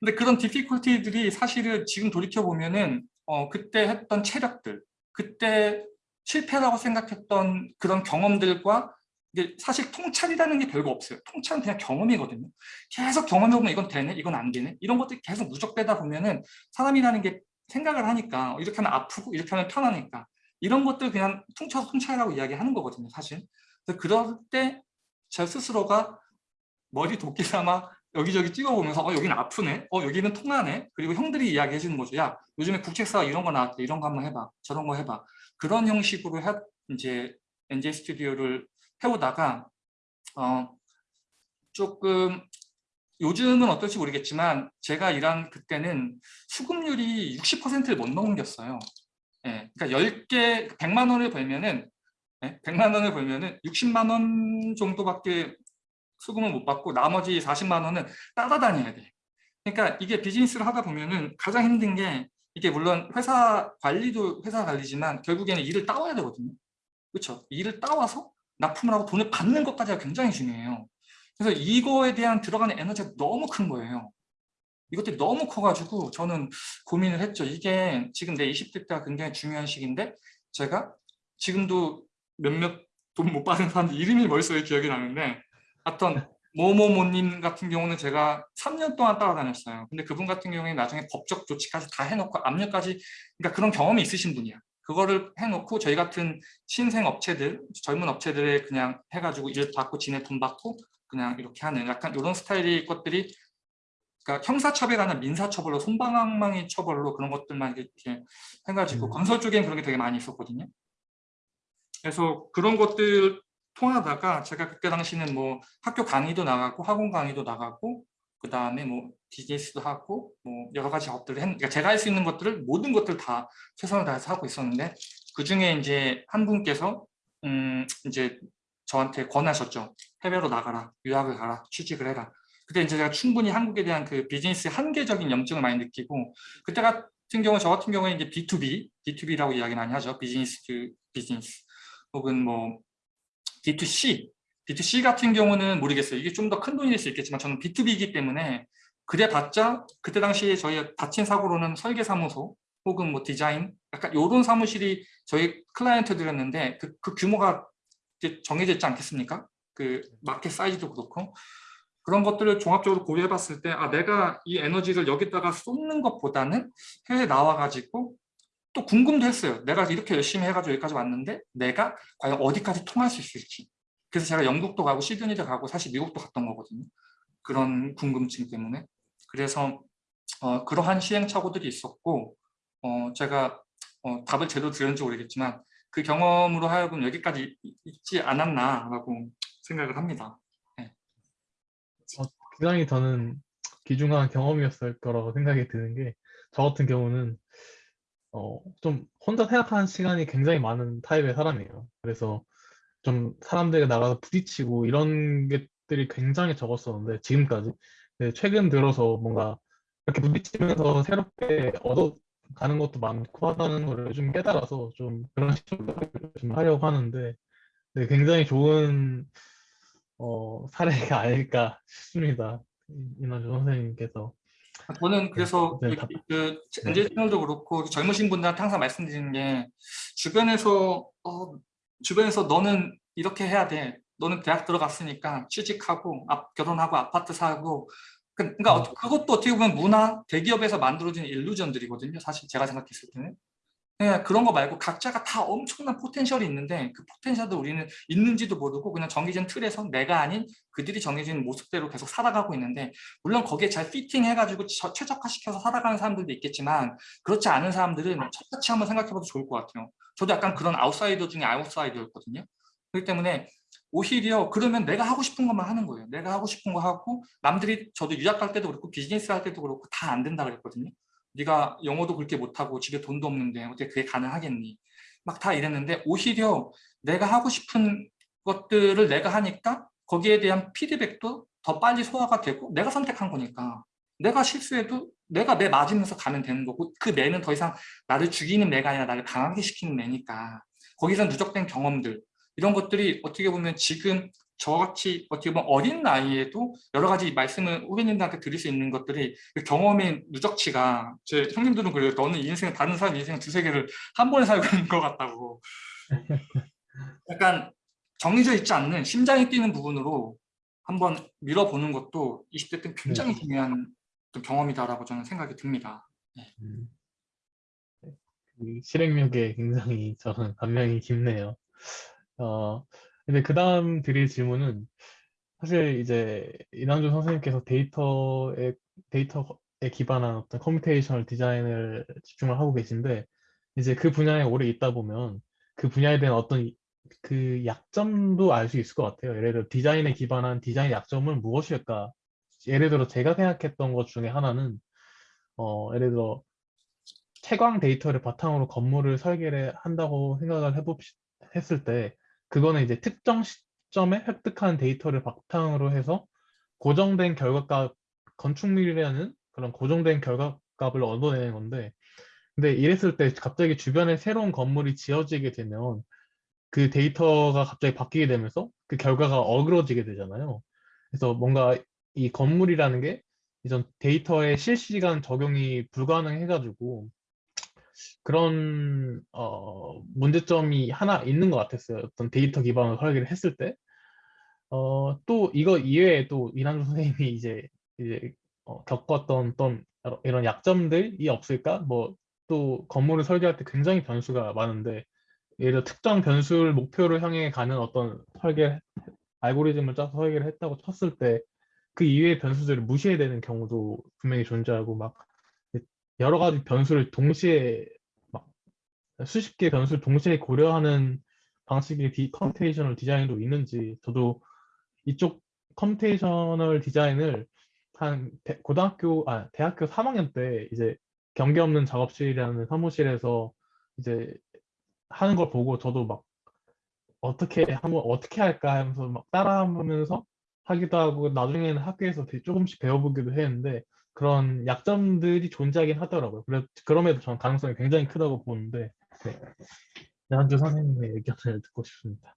근데 그런 difficulty들이 사실은 지금 돌이켜보면 은 어, 그때 했던 체력들, 그때 실패라고 생각했던 그런 경험들과 이게 사실 통찰이라는 게 별거 없어요. 통찰은 그냥 경험이거든요. 계속 경험해보면 이건 되네, 이건 안 되네. 이런 것들이 계속 누적되다 보면 은 사람이라는 게 생각을 하니까 이렇게 하면 아프고 이렇게 하면 편하니까 이런 것들 그냥 퉁쳐서 통찰이라고 이야기하는 거거든요, 사실. 그래서 그럴 때저 스스로가 머리 도끼 삼아 여기저기 찍어보면서 어 여기는 아프네, 어 여기는 통하네. 그리고 형들이 이야기해 주는 거죠. 야 요즘에 국책사가 이런 거 나왔대, 이런 거 한번 해봐, 저런 거 해봐. 그런 형식으로 해, 이제 NJ 스튜디오를 해오다가 어 조금 요즘은 어떨지 모르겠지만 제가 일한 그때는 수급률이 60%를 못 넘겼어요. 예, 그러니까 10개 100만 원을 벌면은 예, 100만 원을 벌면은 60만 원 정도밖에 수급을 못 받고 나머지 40만 원은 따라다녀야 돼. 그러니까 이게 비즈니스를 하다 보면은 가장 힘든 게 이게 물론 회사 관리도 회사 관리지만 결국에는 일을 따와야 되거든요. 그렇죠? 일을 따와서 납품을 하고 돈을 받는 것까지가 굉장히 중요해요. 그래서 이거에 대한 들어가는 에너지가 너무 큰 거예요. 이것들이 너무 커가지고 저는 고민을 했죠. 이게 지금 내 20대 때가 굉장히 중요한 시기인데 제가 지금도 몇몇 돈 못 받은 사람들 이름이 머릿속에 기억이 나는데 어떤 모모모님 같은 경우는 제가 3년 동안 따라다녔어요. 근데 그분 같은 경우에 나중에 법적 조치까지 다 해놓고 압력까지 그러니까 그런 경험이 있으신 분이야. 그거를 해놓고 저희 같은 신생 업체들, 젊은 업체들에 그냥 해가지고 일 받고 지네 돈 받고 그냥 이렇게 하는 약간 이런 스타일의 것들이 그러니까 형사처벌이나 민사처벌로 손방망이 처벌로 그런 것들만 이렇게 해가지고 음. 건설 쪽에는 그런 게 되게 많이 있었거든요. 그래서 그런 것들 통하다가 제가 그때 당시는 뭐 학교 강의도 나가고 학원 강의도 나가고 그 다음에 뭐 비즈니스도 하고 뭐 여러 가지 업들을 했, 그러니까 제가 할 수 있는 것들을 모든 것들 다 최선을 다해서 하고 있었는데 그 중에 이제 한 분께서 음 이제 저한테 권하셨죠. 해외로 나가라, 유학을 가라, 취직을 해라. 그때 이제 제가 충분히 한국에 대한 그 비즈니스 환경적인 염증을 많이 느끼고 그때 같은 경우 저 같은 경우에 이제 B2B, B2B라고 이야기 많이 하죠. business to business 혹은 뭐 B2C, B2C 같은 경우는 모르겠어요. 이게 좀 더 큰 돈이 될 수 있겠지만 저는 B2B이기 때문에 그래 봤자 그때 당시에 저희 다친 사고로는 설계사무소 혹은 뭐 디자인 약간 이런 사무실이 저희 클라이언트들이었는데 그, 그 규모가 정해져 있지 않겠습니까? 그 마켓 사이즈도 그렇고 그런 것들을 종합적으로 고려해 봤을 때 아 내가 이 에너지를 여기다가 쏟는 것보다는 해외 나와 가지고 또 궁금도 했어요. 내가 이렇게 열심히 해가지고 여기까지 왔는데 내가 과연 어디까지 통할 수 있을지. 그래서 제가 영국도 가고 시드니도 가고 사실 미국도 갔던 거거든요. 그런 궁금증 때문에. 그래서 어, 그러한 시행착오들이 있었고 어, 제가 어, 답을 제대로 드렸는지 모르겠지만 그 경험으로 하여금 여기까지 이- 있지 않았나라고 생각을 합니다. 굉장히 저는 귀중한 경험이었을 거라고 생각이 드는 게 저 같은 경우는 어, 좀 혼자 생각하는 시간이 굉장히 많은 타입의 사람이에요. 그래서 좀 사람들과 나가서 부딪히고 이런 것들이 굉장히 적었었는데 지금까지 최근 들어서 뭔가 이렇게 부딪히면서 새롭게 얻어 가는 것도 많고 하다는 걸좀 깨달아서 좀 그런 식으로 좀 하려고 하는데 네, 굉장히 좋은 어, 사례가 아닐까 싶습니다. 이난주 선생님께서 저는 그래서 네, 그, 답- 그 네. 엔젤 채널도 그렇고 젊으신 분들한테 항상 말씀드리는 게 주변에서 어, 주변에서 너는 이렇게 해야 돼. 너는 대학 들어갔으니까 취직하고 아, 결혼하고 아파트 사고 그- 그러니까 음. 어- 그것도 어떻게 보면 문화 대기업에서 만들어진 일루전들이거든요. 사실 제가 생각했을 때는. 그냥 그런 거 말고 각자가 다 엄청난 포텐셜이 있는데 그 포텐셜도 우리는 있는지도 모르고 그냥 정해진 틀에서 내가 아닌 그들이 정해진 모습대로 계속 살아가고 있는데 물론 거기에 잘 피팅해가지고 저- 최적화시켜서 살아가는 사람들도 있겠지만 그렇지 않은 사람들은 똑같이 한번 생각해봐도 좋을 것 같아요. 저도 약간 그런 아웃사이더 중에 아웃사이더였거든요. 그렇기 때문에 오히려 그러면 내가 하고 싶은 것만 하는 거예요. 내가 하고 싶은 거 하고 남들이 저도 유학 갈 때도 그렇고 비즈니스 할 때도 그렇고 다 안 된다 그랬거든요. 네가 영어도 그렇게 못하고 집에 돈도 없는데 어떻게 그게 가능하겠니? 막 다 이랬는데 오히려 내가 하고 싶은 것들을 내가 하니까 거기에 대한 피드백도 더 빨리 소화가 되고 내가 선택한 거니까 내가 실수해도 내가 내 맞으면서 가면 되는 거고 그 내는 더 이상 나를 죽이는 내가 아니라 나를 강하게 시키는 내니까 거기서 누적된 경험들 이런 것들이 어떻게 보면 지금 저같이 어떻게 보면 어린 나이에도 여러 가지 말씀을 후배님들한테 드릴 수 있는 것들이 그 경험의 누적치가 제 형님들은 그래요. 너는 인생 다른 사람 인생 두세 개를 한 번에 살고 있는 것 같다고. *laughs* 약간 정해져 있지 않는 심장이 뛰는 부분으로 한번 밀어보는 것도 20대 때 굉장히 네. 중요한 경험이다라고 저는 생각이 듭니다. 음, 그 실행력에 굉장히 저는 감명이 깊네요. 어, 근데 그 다음 드릴 질문은 사실 이제 이남주 선생님께서 데이터에, 데이터에 기반한 어떤 computational design을 집중을 하고 계신데 이제 그 분야에 오래 있다 보면 그 분야에 대한 어떤 이- 그 약점도 알 수 있을 것 같아요. 예를 들어 디자인에 기반한 디자인 약점은 무엇일까? 예를 들어 제가 생각했던 것 중에 하나는 어, 예를 들어 채광 데이터를 바탕으로 건물을 설계를 한다고 생각을 해봅 했을 때 그거는 이제 특정 시점에 획득한 데이터를 바탕으로 해서 고정된 결과값 건축물이라는 그런 고정된 결과값을 얻어내는 건데 근데 이랬을 때 갑자기 주변에 새로운 건물이 지어지게 되면 그 데이터가 갑자기 바뀌게 되면서 그 결과가 어그러지게 되잖아요. 그래서 뭔가 이 건물이라는 게 이전 데이터의 실시간 적용이 불가능해가지고 그런 어, 문제점이 하나 있는 것 같았어요. 어떤 데이터 기반으로 설계를 했을 때. 어, 또 이거 이외에 또 이난주 선생님이 이제 이제 어, 겪었던 어떤 이런 약점들이 없을까? 뭐 또 건물을 설계할 때 굉장히 변수가 많은데 예를 들어 특정 변수를 목표를 향해 가는 어떤 설계 알고리즘을 짜서 설계를 했다고 쳤을 때 그 이외의 변수들을 무시해야 되는 경우도 분명히 존재하고 막 여러 가지 변수를 동시에 막 수십 개의 변수를 동시에 고려하는 방식의 디, computational design도 있는지 저도 이쪽 computational design을 한 대- 고등학교 아 대학교 3학년 때 이제 경계 없는 작업실이라는 사무실에서 이제 하는 걸 보고 저도 막 어떻게 한번 어떻게 할까 하면서 막 따라하면서 하기도 하고 나중에는 학교에서 되게 조금씩 배워보기도 했는데 그런 약점들이 존재하긴 하더라고요. 그래 그럼에도 저는 가능성이 굉장히 크다고 보는데 네. 남주 선생님의 의견을 듣고 싶습니다.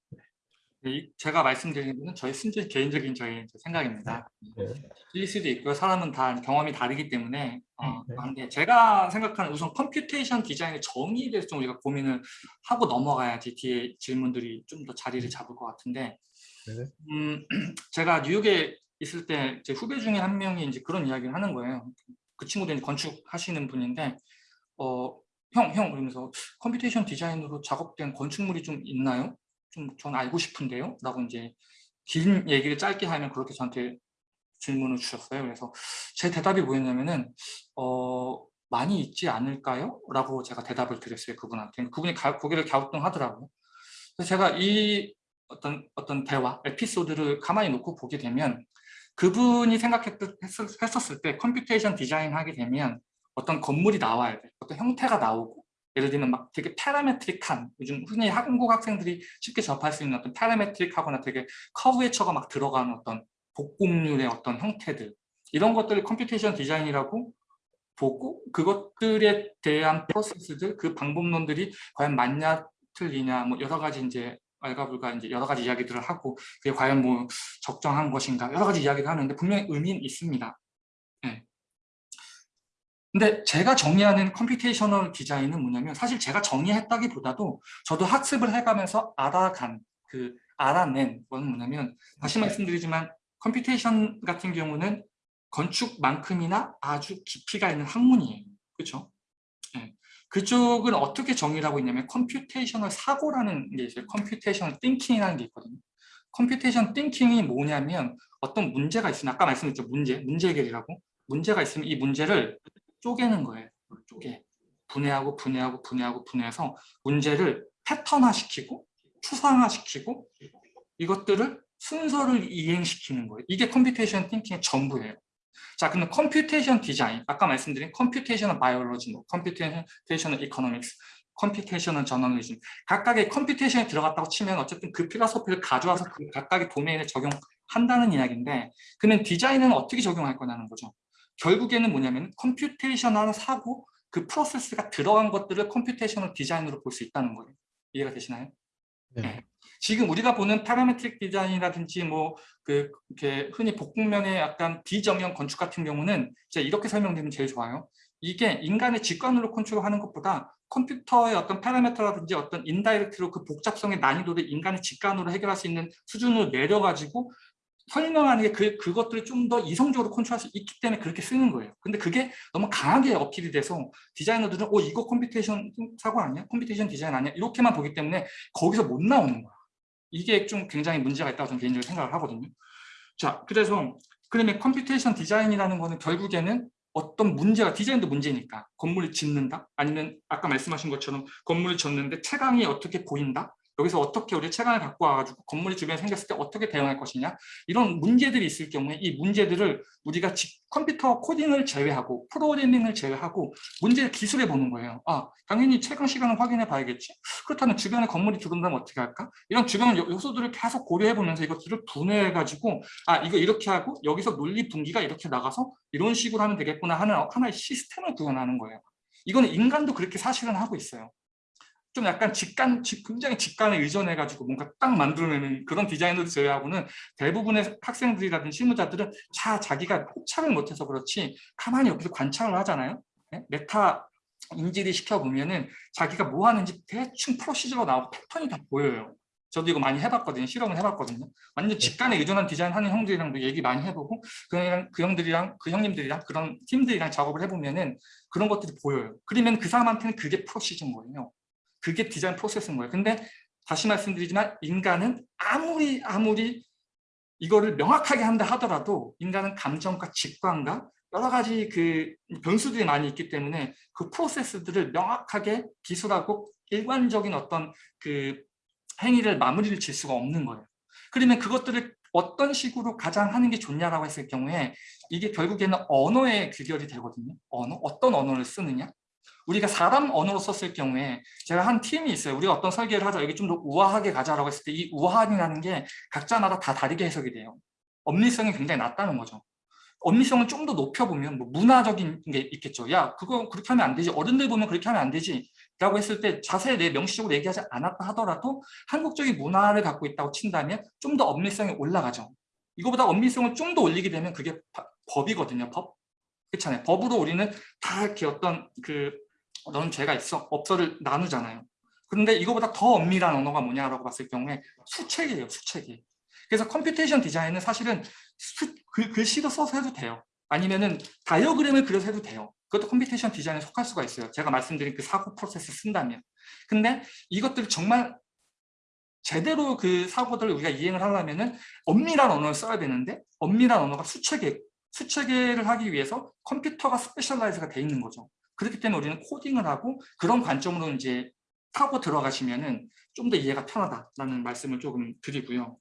이- 제가 말씀드리는 것은 저희 순전 개인적인 저희 생각입니다. 네. 틀릴 수도 있고요. 사람은 다 경험이 다르기 때문에 어, 네. 한데 제가 생각하는 우선 computation design의 정의에 대해서 좀 우리가 고민을 하고 넘어가야지 뒤에 질문들이 좀 더 자리를 잡을 것 같은데 네. 음, *clears throat* 제가 뉴욕에 있을 때 제 후배 중에 한 명이 이제 그런 이야기를 하는 거예요. 그 친구도 이제 건축하시는 분인데 어, 형, 형 그러면서 computation design으로 작업된 건축물이 좀 있나요? 좀 전 알고 싶은데요? 라고 이제 긴 얘기를 짧게 하면 그렇게 저한테 질문을 주셨어요. 그래서 제 대답이 뭐였냐면은 어, 많이 있지 않을까요? 라고 제가 대답을 드렸어요. 그분한테. 그분이 가- 고개를 갸우뚱하더라고요. 그래서 제가 이 어떤 어떤 대화, 에피소드를 가만히 놓고 보게 되면 그분이 생각했었을 때 computation design 하게 되면 어떤 건물이 나와야 돼. 어떤 형태가 나오고 예를 들면 막 되게 parametric한 요즘 흔히 한국 학생들이 쉽게 접할 수 있는 어떤 parametric하거나 되게 커브웨처가 막 들어가는 어떤 복곡률의 어떤 형태들 이런 것들을 computation design이라고 보고 그것들에 대한 프로세스들 그 방법론들이 과연 맞냐 틀리냐 뭐 여러 가지 이제 알가불가 이제 여러 가지 이야기들을 하고 그게 과연 뭐 적정한 것인가 여러 가지 이야기를 하는데 분명히 의미는 있습니다. 네. 근데 제가 정의하는 computational design은 뭐냐면 사실 제가 정의했다기보다도 저도 학습을 해가면서 알아간 그 알아낸 건 뭐냐면 다시 말씀드리지만 computation 같은 경우는 건축만큼이나 아주 깊이가 있는 학문이에요. 그렇죠? 네. 그쪽은 어떻게 정의를 하고 있냐면 computational 사고라는 게 있어요. computational thinking이라는 게 있거든요. computation thinking이 뭐냐면 어떤 문제가 있으면 아까 말씀드렸죠. 문제, 문제 해결이라고. 문제가 있으면 이 문제를 쪼개는 거예요. 쪼개. 분해하고 분해하고 분해하고 분해해서 문제를 패턴화시키고 추상화시키고 이것들을 순서를 이행시키는 거예요. 이게 computation thinking의 전부예요. 자, 그럼 computation design, 아까 말씀드린 computational biology, 뭐 computational economics, computational journalism 각각의 computation에 들어갔다고 치면 어쨌든 그 philosophy를 가져와서 그 각각의 도메인에 적용한다는 이야기인데 그러면 디자인은 어떻게 적용할 거냐는 거죠. 결국에는 뭐냐면 computational 사고 그 프로세스가 들어간 것들을 computational design으로 볼 수 있다는 거예요. 이해가 되시나요? 네. 지금 우리가 보는 parametric design이라든지 뭐 그 이렇게 흔히 복곡면의 약간 비정형 건축 같은 경우는 제가 이렇게 설명드리면 제일 좋아요. 이게 인간의 직관으로 컨트롤하는 것보다 컴퓨터의 어떤 parameter라든지 어떤 indirect로 그 복잡성의 난이도를 인간의 직관으로 해결할 수 있는 수준으로 내려가지고 설명하는 게 그, 그것들을 좀 더 이성적으로 컨트롤할 수 있기 때문에 그렇게 쓰는 거예요. 근데 그게 너무 강하게 어필이 돼서 디자이너들은 어 이거 computation 사고 아니야? computation design 아니야? 이렇게만 보기 때문에 거기서 못 나오는 거야. 이게 좀 굉장히 문제가 있다고 저는 개인적으로 생각을 하거든요. 자, 그래서 그러면 computation 디자인이라는 거는 결국에는 어떤 문제가 디자인도 문제니까 건물을 짓는다 아니면 아까 말씀하신 것처럼 건물을 짓는데 채광이 어떻게 보인다 여기서 어떻게 우리 채광을 갖고 와가지고 건물이 주변에 생겼을 때 어떻게 대응할 것이냐 이런 문제들이 있을 경우에 이 문제들을 우리가 직- 컴퓨터 코딩을 제외하고 프로그래밍을 제외하고 문제를 기술해 보는 거예요. 아 당연히 채광 시간을 확인해 봐야겠지. 그렇다면 주변에 건물이 들어온다면 어떻게 할까? 이런 주변 요- 요소들을 계속 고려해 보면서 이것들을 분해해 가지고 아 이거 이렇게 하고 여기서 논리 분기가 이렇게 나가서 이런 식으로 하면 되겠구나 하는 하나의 시스템을 구현하는 거예요. 이거는 인간도 그렇게 사실은 하고 있어요. 좀 약간 직관, 직- 굉장히 직관에 의존해가지고 뭔가 딱 만들어내는 그런 디자이너들 제외하고는 대부분의 학생들이라든지 실무자들은 자, 자기가 포착을 못해서 그렇지 가만히 옆에서 관찰을 하잖아요. 네? 메타 인지를 시켜보면은 자기가 뭐 하는지 대충 procedure가 나오고 패턴이 다 보여요. 저도 이거 많이 해봤거든요. 실험을 해봤거든요. 완전 직관에 의존한 디자인 하는 형들이랑도 얘기 많이 해보고 그, 형이랑, 그 형들이랑 그 형님들이랑 그런 팀들이랑 작업을 해보면은 그런 것들이 보여요. 그러면 그 사람한테는 그게 프로시저인 거예요. 그게 디자인 프로세스인 거예요. 근데 다시 말씀드리지만 인간은 아무리 아무리 이거를 명확하게 한다 하더라도 인간은 감정과 직관과 여러 가지 그 변수들이 많이 있기 때문에 그 프로세스들을 명확하게 기술하고 일관적인 어떤 그 행위를 마무리를 질 수가 없는 거예요. 그러면 그것들을 어떤 식으로 가장 하는 게 좋냐라고 했을 경우에 이게 결국에는 언어의 귀결이 되거든요. 언어, 어떤 언어를 쓰느냐. 우리가 사람 언어로 썼을 경우에 제가 한 팀이 있어요. 우리가 어떤 설계를 하자 여기 좀 더 우아하게 가자라고 했을 때 이 우아함이라는 게 각자마다 다 다르게 해석이 돼요. 엄리성이 굉장히 낮다는 거죠. 엄리성을 좀 더 높여보면 뭐 문화적인 게 있겠죠. 야 그거 그렇게 하면 안 되지. 어른들 보면 그렇게 하면 안 되지. 라고 했을 때 자세히 내 명시적으로 얘기하지 않았다 하더라도 한국적인 문화를 갖고 있다고 친다면 좀 더 엄밀성이 올라가죠. 이거보다 엄밀성을 좀 더 올리게 되면 그게 바- 법이거든요. 법. 그렇잖아요. 법으로 우리는 다 이렇게 어떤 그 너는 죄가 있어 없어를 나누잖아요. 그런데 이거보다 더 엄밀한 언어가 뭐냐라고 봤을 경우에 수체계예요. 수체계. 그래서 computation 디자인은 사실은 수, 글, 글씨도 써서 해도 돼요. 아니면은 다이어그램을 그려서 해도 돼요. 그것도 computation 디자인에 속할 수가 있어요. 제가 말씀드린 그 사고 프로세스 쓴다면. 근데 이것들 정말 제대로 그 사고들을 우리가 이행을 하려면은 엄밀한 언어를 써야 되는데 엄밀한 언어가 수체계, 수체계를 하기 위해서 컴퓨터가 specialize가 돼 있는 거죠. 그렇기 때문에 우리는 코딩을 하고 그런 관점으로 이제 타고 들어가시면은 좀 더 이해가 편하다라는 말씀을 조금 드리고요.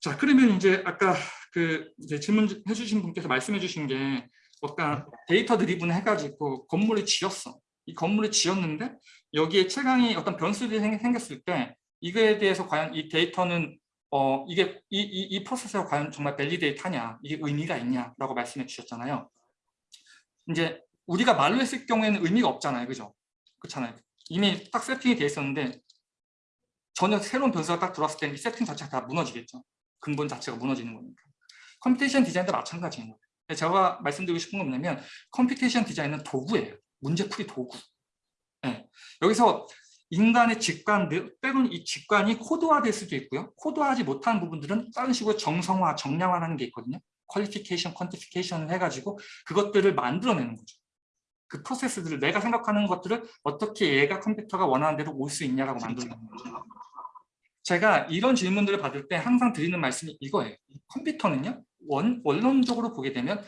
자, 그러면 이제 아까 그 이제 질문 해 주신 분께서 말씀해 주신 게 어떤 data driven 해가지고 건물을 지었어. 이 건물을 지었는데 여기에 채광이 어떤 변수들이 생- 생겼을 때 이거에 대해서 과연 이 데이터는 어 이게 이, 이, 이 프로세스가 과연 정말 validate 하냐 이게 의미가 있냐라고 말씀해 주셨잖아요. 이제 우리가 말로 했을 경우에는 의미가 없잖아요, 그죠? 그렇잖아요. 이미 딱 세팅이 돼 있었는데 전혀 새로운 변수가 딱 들어왔을 때는 이 세팅 자체가 다 무너지겠죠. 근본 자체가 무너지는 거니까. computation 디자인도 마찬가지인 거예요. 제가 말씀드리고 싶은 건 뭐냐면 computation 디자인은 도구예요. 문제풀이 도구. 네. 여기서 인간의 직관, 때로는 이 직관이 코드화될 수도 있고요. 코드화하지 못한 부분들은 다른 식으로 정성화, 정량화라는 게 있거든요. qualification, quantification을 해가지고 그것들을 만들어내는 거죠. 그 프로세스들을 내가 생각하는 것들을 어떻게 얘가 컴퓨터가 원하는 대로 올 수 있냐라고 만들어내는 거죠. 제가 이런 질문들을 받을 때 항상 드리는 말씀이 이거예요. 컴퓨터는요. 원, 원론적으로 보게 되면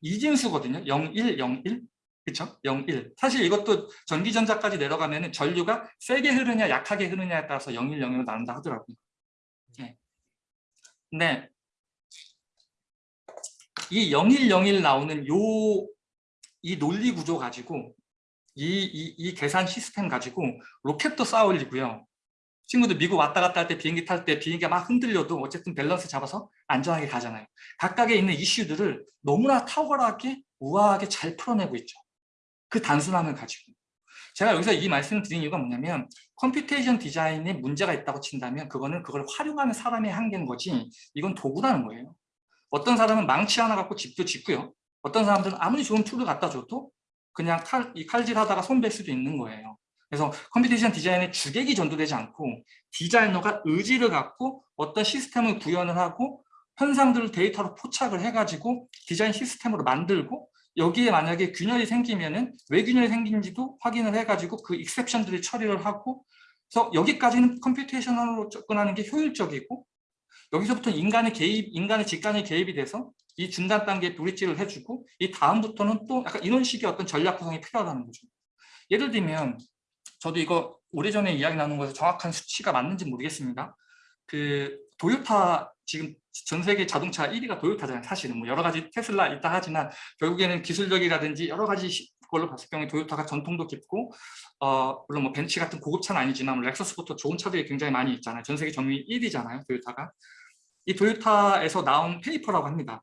이진수거든요. 0, 1, 0, 1. 그렇죠? 0, 1. 사실 이것도 전기전자까지 내려가면 전류가 세게 흐르냐 약하게 흐르냐에 따라서 0, 1, 0, 1로 나눈다 하더라고요. 네. 근데 이 0, 1, 0, 1 나오는 요 이 논리 구조 가지고 이, 이, 이 계산 시스템 가지고 로켓도 쏘아 올리고요. 친구들 미국 왔다 갔다 할 때 비행기 탈 때 비행기가 막 흔들려도 어쨌든 밸런스 잡아서 안전하게 가잖아요. 각각에 있는 이슈들을 너무나 탁월하게 우아하게 잘 풀어내고 있죠. 그 단순함을 가지고. 제가 여기서 이 말씀을 드린 이유가 뭐냐면 computation 디자인에 문제가 있다고 친다면 그거는 그걸 활용하는 사람의 한계인 거지 이건 도구라는 거예요. 어떤 사람은 망치 하나 갖고 집도 짓고요. 어떤 사람들은 아무리 좋은 툴을 갖다 줘도 그냥 칼, 이 칼질 하다가 손 벨 수도 있는 거예요. 그래서 computation 디자인에 주객이 전도되지 않고 디자이너가 의지를 갖고 어떤 시스템을 구현을 하고 현상들을 데이터로 포착을 해가지고 디자인 시스템으로 만들고 여기에 만약에 균열이 생기면은 왜 균열이 생긴지도 확인을 해가지고 그 exception들을 처리를 하고 그래서 여기까지는 computation으로 접근하는 게 효율적이고 여기서부터 인간의 개입, 인간의 직관의 개입이 돼서 이 중간 단계에 브릿지를 해주고 이 다음부터는 또 약간 이런 식의 어떤 전략 구성이 필요하다는 거죠. 예를 들면 저도 이거 오래전에 이야기 나눈 거에서 정확한 수치가 맞는지 모르겠습니다. 그 도요타 지금 전 세계 자동차 1위가 도요타잖아요. 사실은 뭐 여러 가지 테슬라 있다 하지만 결국에는 기술력이라든지 여러 가지 시- 걸로 봤을 경우에 도요타가 전통도 깊고 어 물론 뭐 벤츠 같은 고급차는 아니지만 뭐 렉서스부터 좋은 차들이 굉장히 많이 있잖아요. 전 세계 점유율 1위잖아요. 도요타가. 이 도요타에서 나온 paper라고 합니다.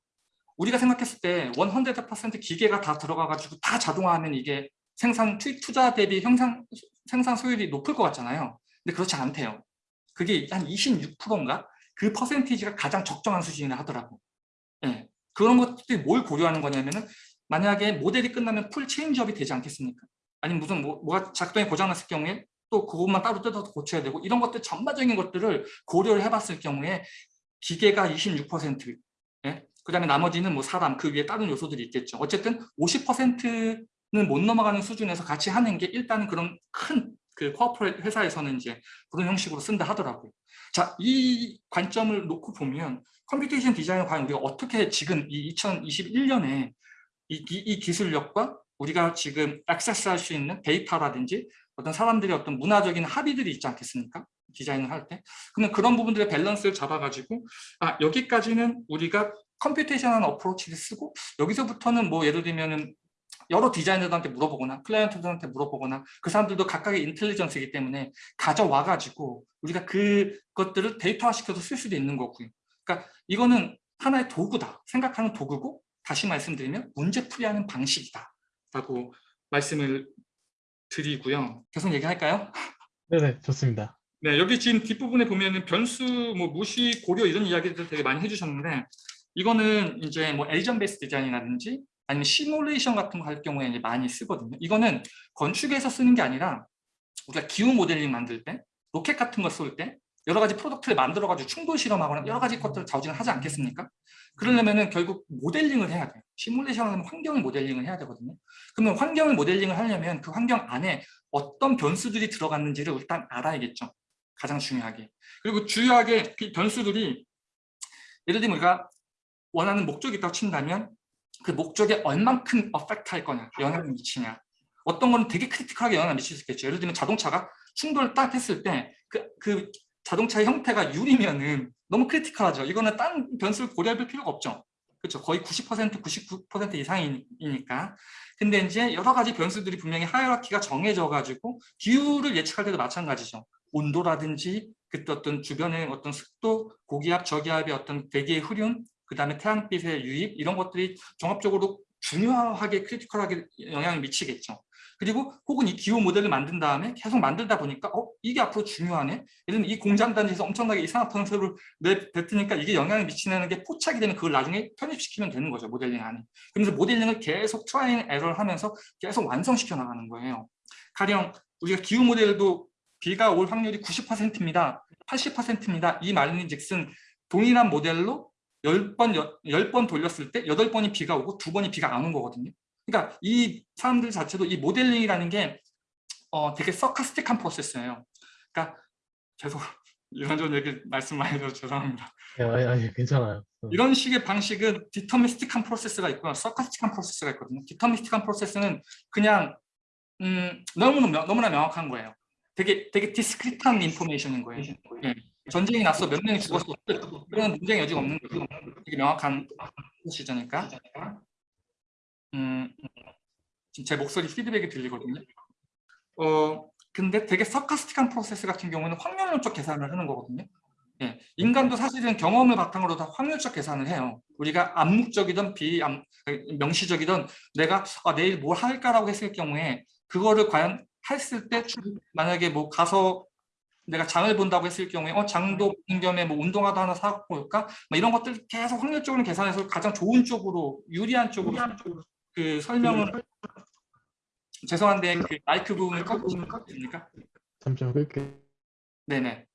우리가 생각했을 때 100% 기계가 다 들어가가지고 다 자동화하면 이게 생산 투자 대비 형상 생산 효율이 높을 것 같잖아요. 근데 그렇지 않대요. 그게 한 26%인가? 그 퍼센티지가 가장 적정한 수준이라 하더라고. 예. 그런 것들이 뭘 고려하는 거냐면은 만약에 모델이 끝나면 full change up이 되지 않겠습니까? 아니면 무슨 뭐, 뭐가 작동이 고장났을 경우에 또 그것만 따로 뜯어서 고쳐야 되고 이런 것들 전반적인 것들을 고려를 해봤을 경우에 기계가 26%, 예? 그 다음에 나머지는 뭐 사람, 그 위에 다른 요소들이 있겠죠. 어쨌든 50%는 못 넘어가는 수준에서 같이 하는 게 일단은 그런 큰 그 corporate 회사에서는 이제 그런 형식으로 쓴다 하더라고요. 자, 이 관점을 놓고 보면 computation 디자인을 과연 우리가 어떻게 지금 이 2021년에 이, 이, 이 기술력과 우리가 지금 access할 수 있는 데이터라든지 어떤 사람들의 어떤 문화적인 합의들이 있지 않겠습니까? 디자인을 할 때. 그러면 그런 부분들의 밸런스를 잡아가지고 아 여기까지는 우리가 computation한 approach를 쓰고 여기서부터는 뭐 예를 들면은 여러 디자이너들한테 물어보거나 클라이언트들한테 물어보거나 그 사람들도 각각의 intelligence이기 때문에 가져와가지고 우리가 그것들을 데이터화시켜서 쓸 수도 있는 거고요. 그러니까 이거는 하나의 도구다. 생각하는 도구고 다시 말씀드리면 문제 풀이하는 방식이다. 라고 말씀을 드리고요. 계속 얘기할까요? 네네, 좋습니다. 네, 여기 지금 뒷부분에 보면은 변수, 뭐 무시, 고려 이런 이야기들 되게 많이 해주셨는데 이거는 이제 뭐 agent based 디자인이라든지 아니면 시뮬레이션 같은 거 할 경우에 이제 많이 쓰거든요. 이거는 건축에서 쓰는 게 아니라 우리가 기후 모델링 만들 때 로켓 같은 거 쏠 때 여러 가지 product를 만들어 가지고 충돌 실험하거나 여러 가지 것들을 자우징을 하지 않겠습니까? 그러려면은 결국 모델링을 해야 돼요. 시뮬레이션은 환경을 모델링을 해야 되거든요. 그러면 환경을 모델링을 하려면 그 환경 안에 어떤 변수들이 들어갔는지를 일단 알아야겠죠. 가장 중요하게. 그리고 주요하게 그 변수들이 예를 들면 우리가 원하는 목적이 있다고 친다면 그 목적에 얼만큼 affect 할 거냐, 영향을 미치냐. 어떤 거는 되게 critical하게 영향을 미칠 수 있겠죠. 예를 들면 자동차가 충돌을 딱 했을 때 그 그 자동차의 형태가 유리면은 너무 critical하죠. 이거는 딴 변수를 고려할 필요가 없죠. 그렇죠. 거의 90% 99% 이상이니까. 근데 이제 여러 가지 변수들이 분명히 하이라키가 정해져 가지고 기후를 예측할 때도 마찬가지죠. 온도라든지 그때 어떤 주변의 어떤 습도, 고기압, 저기압의 어떤 대기의 흐름, 그 다음에 태양빛의 유입 이런 것들이 종합적으로 중요하게 크리티컬하게 영향을 미치겠죠. 그리고 혹은 이 기후 모델을 만든 다음에 계속 만들다 보니까 어 이게 앞으로 중요하네. 예를 들면 이 공장 단지에서 엄청나게 이산화탄소를 내뱉으니까 이게 영향을 미치는 게 포착이 되면 그걸 나중에 편입시키면 되는 거죠. 모델링 안에. 그래서 모델링을 계속 try error를 하면서 계속 완성시켜 나가는 거예요. 가령 우리가 기후 모델도 비가 올 확률이 90%입니다. 80%입니다. 이 말인 즉슨 동일한 모델로 10번, 10번 돌렸을 때 8번이 비가 오고 2번이 비가 안 온 거거든요. 그러니까 이 사람들 자체도 이 모델링이라는 게 어, 되게 stochastic한 프로세스예요. 그러니까 계속 이런저런 얘기 말씀 많이 해서 죄송합니다. 예, 아니, 아니, 괜찮아요. 어, 이런 식의 방식은 deterministic한 프로세스가 있고요. stochastic한 프로세스가 있거든요. deterministic한 프로세스는 그냥 음, 너무나, 너무나 명확한 거예요. 되게 되게 discrete한 information인 거예요. 예. 전쟁이 났어 몇 명이 죽었어 그런 논쟁의 여지가 없는 거죠. 되게 명확한 시저니까. 음, 지금 제 목소리 피드백이 들리거든요. 어 근데 되게 stochastic한 프로세스 같은 경우는 확률론적 계산을 하는 거거든요. 예, 인간도 사실은 경험을 바탕으로 다 확률적 계산을 해요. 우리가 암묵적이든 비암 명시적이든 내가 아, 내일 뭘 할까라고 했을 경우에 그거를 과연 했을 때 만약에 뭐 가서 내가 장을 본다고 했을 경우에 어 장도 보는 겸에 뭐 운동화도 하나 사고 올까? 뭐 이런 것들 계속 확률적으로 계산해서 가장 좋은 쪽으로 유리한 쪽으로 그 설명을 죄송한데 그 마이크 부분을 꺼주시면 됩니까? 잠시만 끌게요. 네네.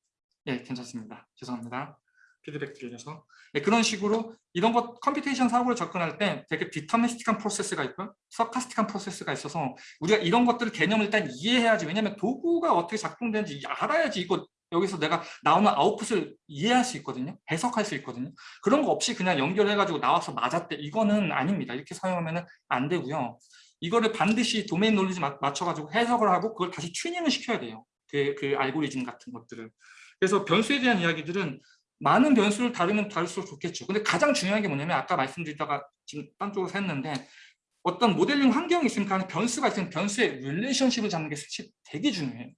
예, 괜찮습니다. 죄송합니다. 피드백 드려서. 네, 그런 식으로 이런 것 computation 사고를 접근할 때 되게 deterministic한 프로세스가 있고 stochastic한 프로세스가 있어서 우리가 이런 것들을 개념을 일단 이해해야지 왜냐하면 도구가 어떻게 작동되는지 알아야지 이거 여기서 내가 나오는 아웃풋을 이해할 수 있거든요. 해석할 수 있거든요. 그런 거 없이 그냥 연결해가지고 나와서 맞았대. 이거는 아닙니다. 이렇게 사용하면 안 되고요. 이거를 반드시 domain knowledge 맞춰가지고 해석을 하고 그걸 다시 튜닝을 시켜야 돼요. 그, 그 알고리즘 같은 것들을. 그래서 변수에 대한 이야기들은 많은 변수를 다루면 다룰수록 좋겠죠. 근데 가장 중요한 게 뭐냐면 아까 말씀드리다가 지금 딴 쪽으로 샜는데 어떤 모델링 환경이 안에 변수가 있으면 변수의 relationship을 잡는 게 사실 되게 중요해요.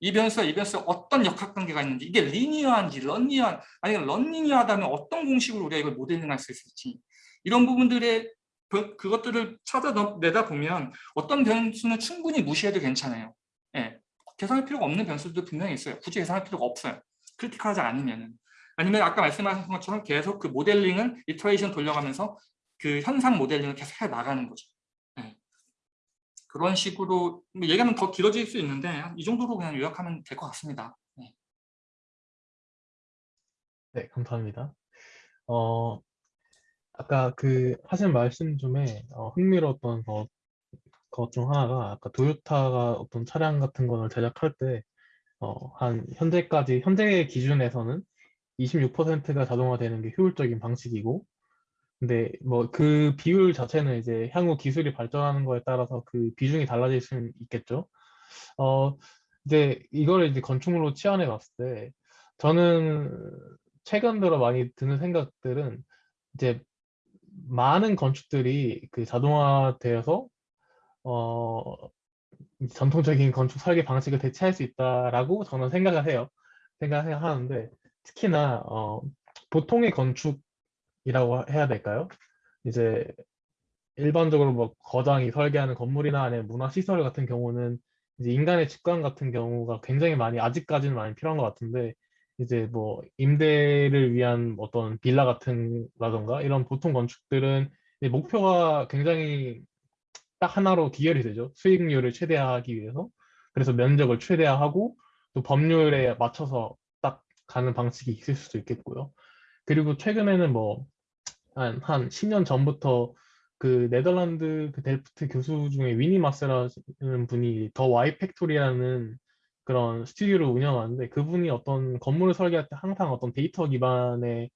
이 변수와 이 변수가 어떤 역학관계가 있는지 이게 linear한지 nonlinear한 아니면 nonlinear하다면 어떤 공식으로 우리가 이걸 모델링할 수 있을지 이런 부분들의 그- 그것들을 찾아내다 보면 어떤 변수는 충분히 무시해도 괜찮아요. 예. 계산할 필요가 없는 변수도 분명히 있어요. 굳이 계산할 필요가 없어요. 크리티컬하지 않으면은. 아니면 아까 말씀하신 것처럼 계속 그 모델링을 이터레이션 돌려가면서 그 현상 모델링을 계속 해 나가는 거죠. 예. 그런 식으로 뭐 얘기하면 더 길어질 수 있는데 한이 정도로 그냥 요약하면 될 것 같습니다. 네. 네, 감사합니다. 어, 아까 그 하신 말씀 중에 어, 흥미로웠던 것, 것 중 하나가 아까 도요타가 어떤 차량 같은 거를 제작할 때 어, 한 현재까지 현재 기준에서는 26%가 자동화되는 게 효율적인 방식이고 근데 뭐 그 비율 자체는 이제 향후 기술이 발전하는 거에 따라서 그 비중이 달라질 수는 있겠죠. 어, 이제 이걸 이제 건축물로 치환해 봤을 때 저는 최근 들어 많이 드는 생각들은 이제 많은 건축들이 그 자동화되어서 어, 전통적인 건축 설계 방식을 대체할 수 있다라고 저는 생각을 해요. 생각을 하는데 특히나 어, 보통의 건축 이라고 해야 될까요? 이제 일반적으로 뭐 거장이 설계하는 건물이나 아니면 문화시설 같은 경우는 이제 인간의 직관 같은 경우가 굉장히 많이 아직까지는 많이 필요한 것 같은데 이제 뭐 임대를 위한 어떤 빌라 같은 라던가 이런 보통 건축들은 목표가 굉장히 딱 하나로 기결이 되죠. 수익률을 최대화하기 위해서. 그래서 면적을 최대화하고 또 법률에 맞춰서 딱 가는 방식이 있을 수도 있겠고요. 그리고 최근에는 뭐 한 한 10년 전부터 그 네덜란드 그 델프트 교수 중에 위니 마스라는 분이 The Why Factory라는 그런 스튜디오를 운영하는데 그분이 어떤 건물을 설계할 때 항상 어떤 데이터 기반의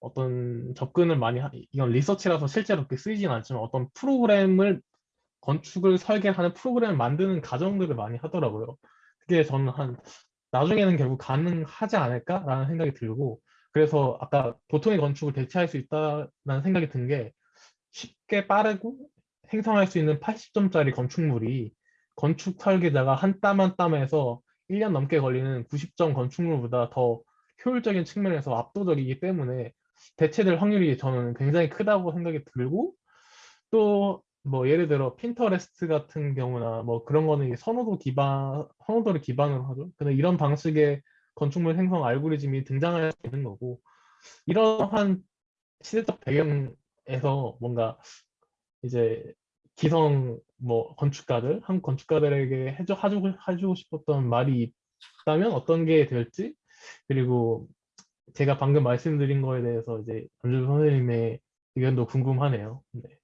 어떤 접근을 많이 하, 이건 리서치라서 실제로 그렇게 쓰이진 않지만 어떤 프로그램을 건축을 설계하는 프로그램을 만드는 과정들을 많이 하더라고요. 그게 저는 한 나중에는 결국 가능하지 않을까라는 생각이 들고 그래서 아까 보통의 건축을 대체할 수 있다는 생각이 든 게 쉽게 빠르고 생성할 수 있는 80점짜리 건축물이 건축 설계자가 한 땀 한 땀에서 1년 넘게 걸리는 90점 건축물보다 더 효율적인 측면에서 압도적이기 때문에 대체될 확률이 저는 굉장히 크다고 생각이 들고 또 뭐 예를 들어 핀터레스트 같은 경우나 뭐 그런 거는 선호도 기반 선호도를 기반으로 하죠. 근데 이런 방식의 건축물 생성 알고리즘이 등장할 수 있는 거고 이러한 시대적 배경에서 뭔가 이제 기성 뭐 건축가들 한국 건축가들에게 해줘 해주고, 해주고 싶었던 말이 있다면 어떤 게 될지 그리고 제가 방금 말씀드린 거에 대해서 이제 안주 선생님의 의견도 궁금하네요. 네.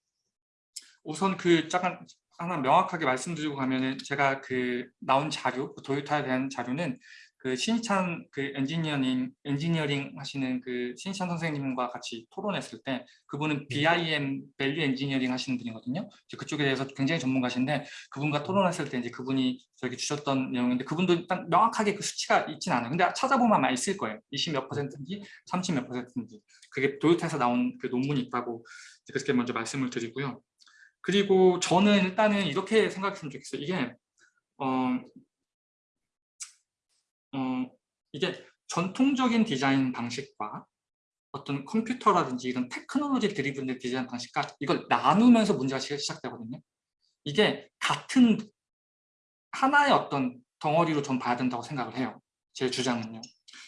우선 그 잠깐 하나 명확하게 말씀드리고 가면은 제가 그 나온 자료, 그 도요타에 대한 자료는 그 신희찬 그 엔지니어링 엔지니어링 하시는 그 신희찬 선생님과 같이 토론했을 때 그분은 BIM value engineering 하시는 분이거든요. 이제 그쪽에 대해서 굉장히 전문가신데 그분과 토론했을 때 이제 그분이 저에게 주셨던 내용인데 그분도 딱 명확하게 그 수치가 있진 않아요. 근데 찾아보면 아마 있을 거예요. 20 몇 퍼센트인지 30 몇 퍼센트인지 그게 도요타에서 나온 그 논문이 있다고 그렇게 먼저 말씀을 드리고요. 그리고 저는 일단은 이렇게 생각했으면 좋겠어요. 이게 어, 어, 이게 전통적인 디자인 방식과 어떤 컴퓨터라든지 이런 테크놀로지 드리븐의 디자인 방식과 이걸 나누면서 문제가 시작되거든요. 이게 같은 하나의 어떤 덩어리로 좀 봐야 된다고 생각을 해요. 제 주장은요.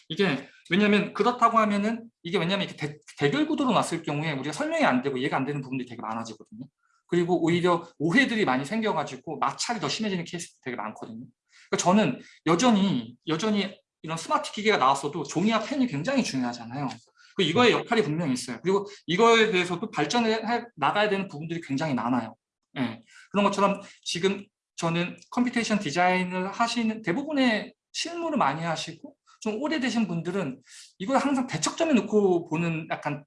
이게 왜냐하면 그렇다고 하면은 이게 왜냐하면 이렇게 대, 결 구도로 놨을 경우에 우리가 설명이 안 되고 이해가 안 되는 부분들이 되게 많아지거든요. 그리고 오히려 오해들이 많이 생겨가지고 마찰이 더 심해지는 케이스도 되게 많거든요. 그러니까 저는 여전히 여전히 이런 스마트 기계가 나왔어도 종이와 펜이 굉장히 중요하잖아요. 그 이거의 역할이 분명히 있어요. 그리고 이거에 대해서도 발전해 나가야 되는 부분들이 굉장히 많아요. 예. 그런 것처럼 지금 저는 computation 디자인을 하시는 대부분의 실무를 많이 하시고 좀 오래되신 분들은 이걸 항상 대척점에 놓고 보는 약간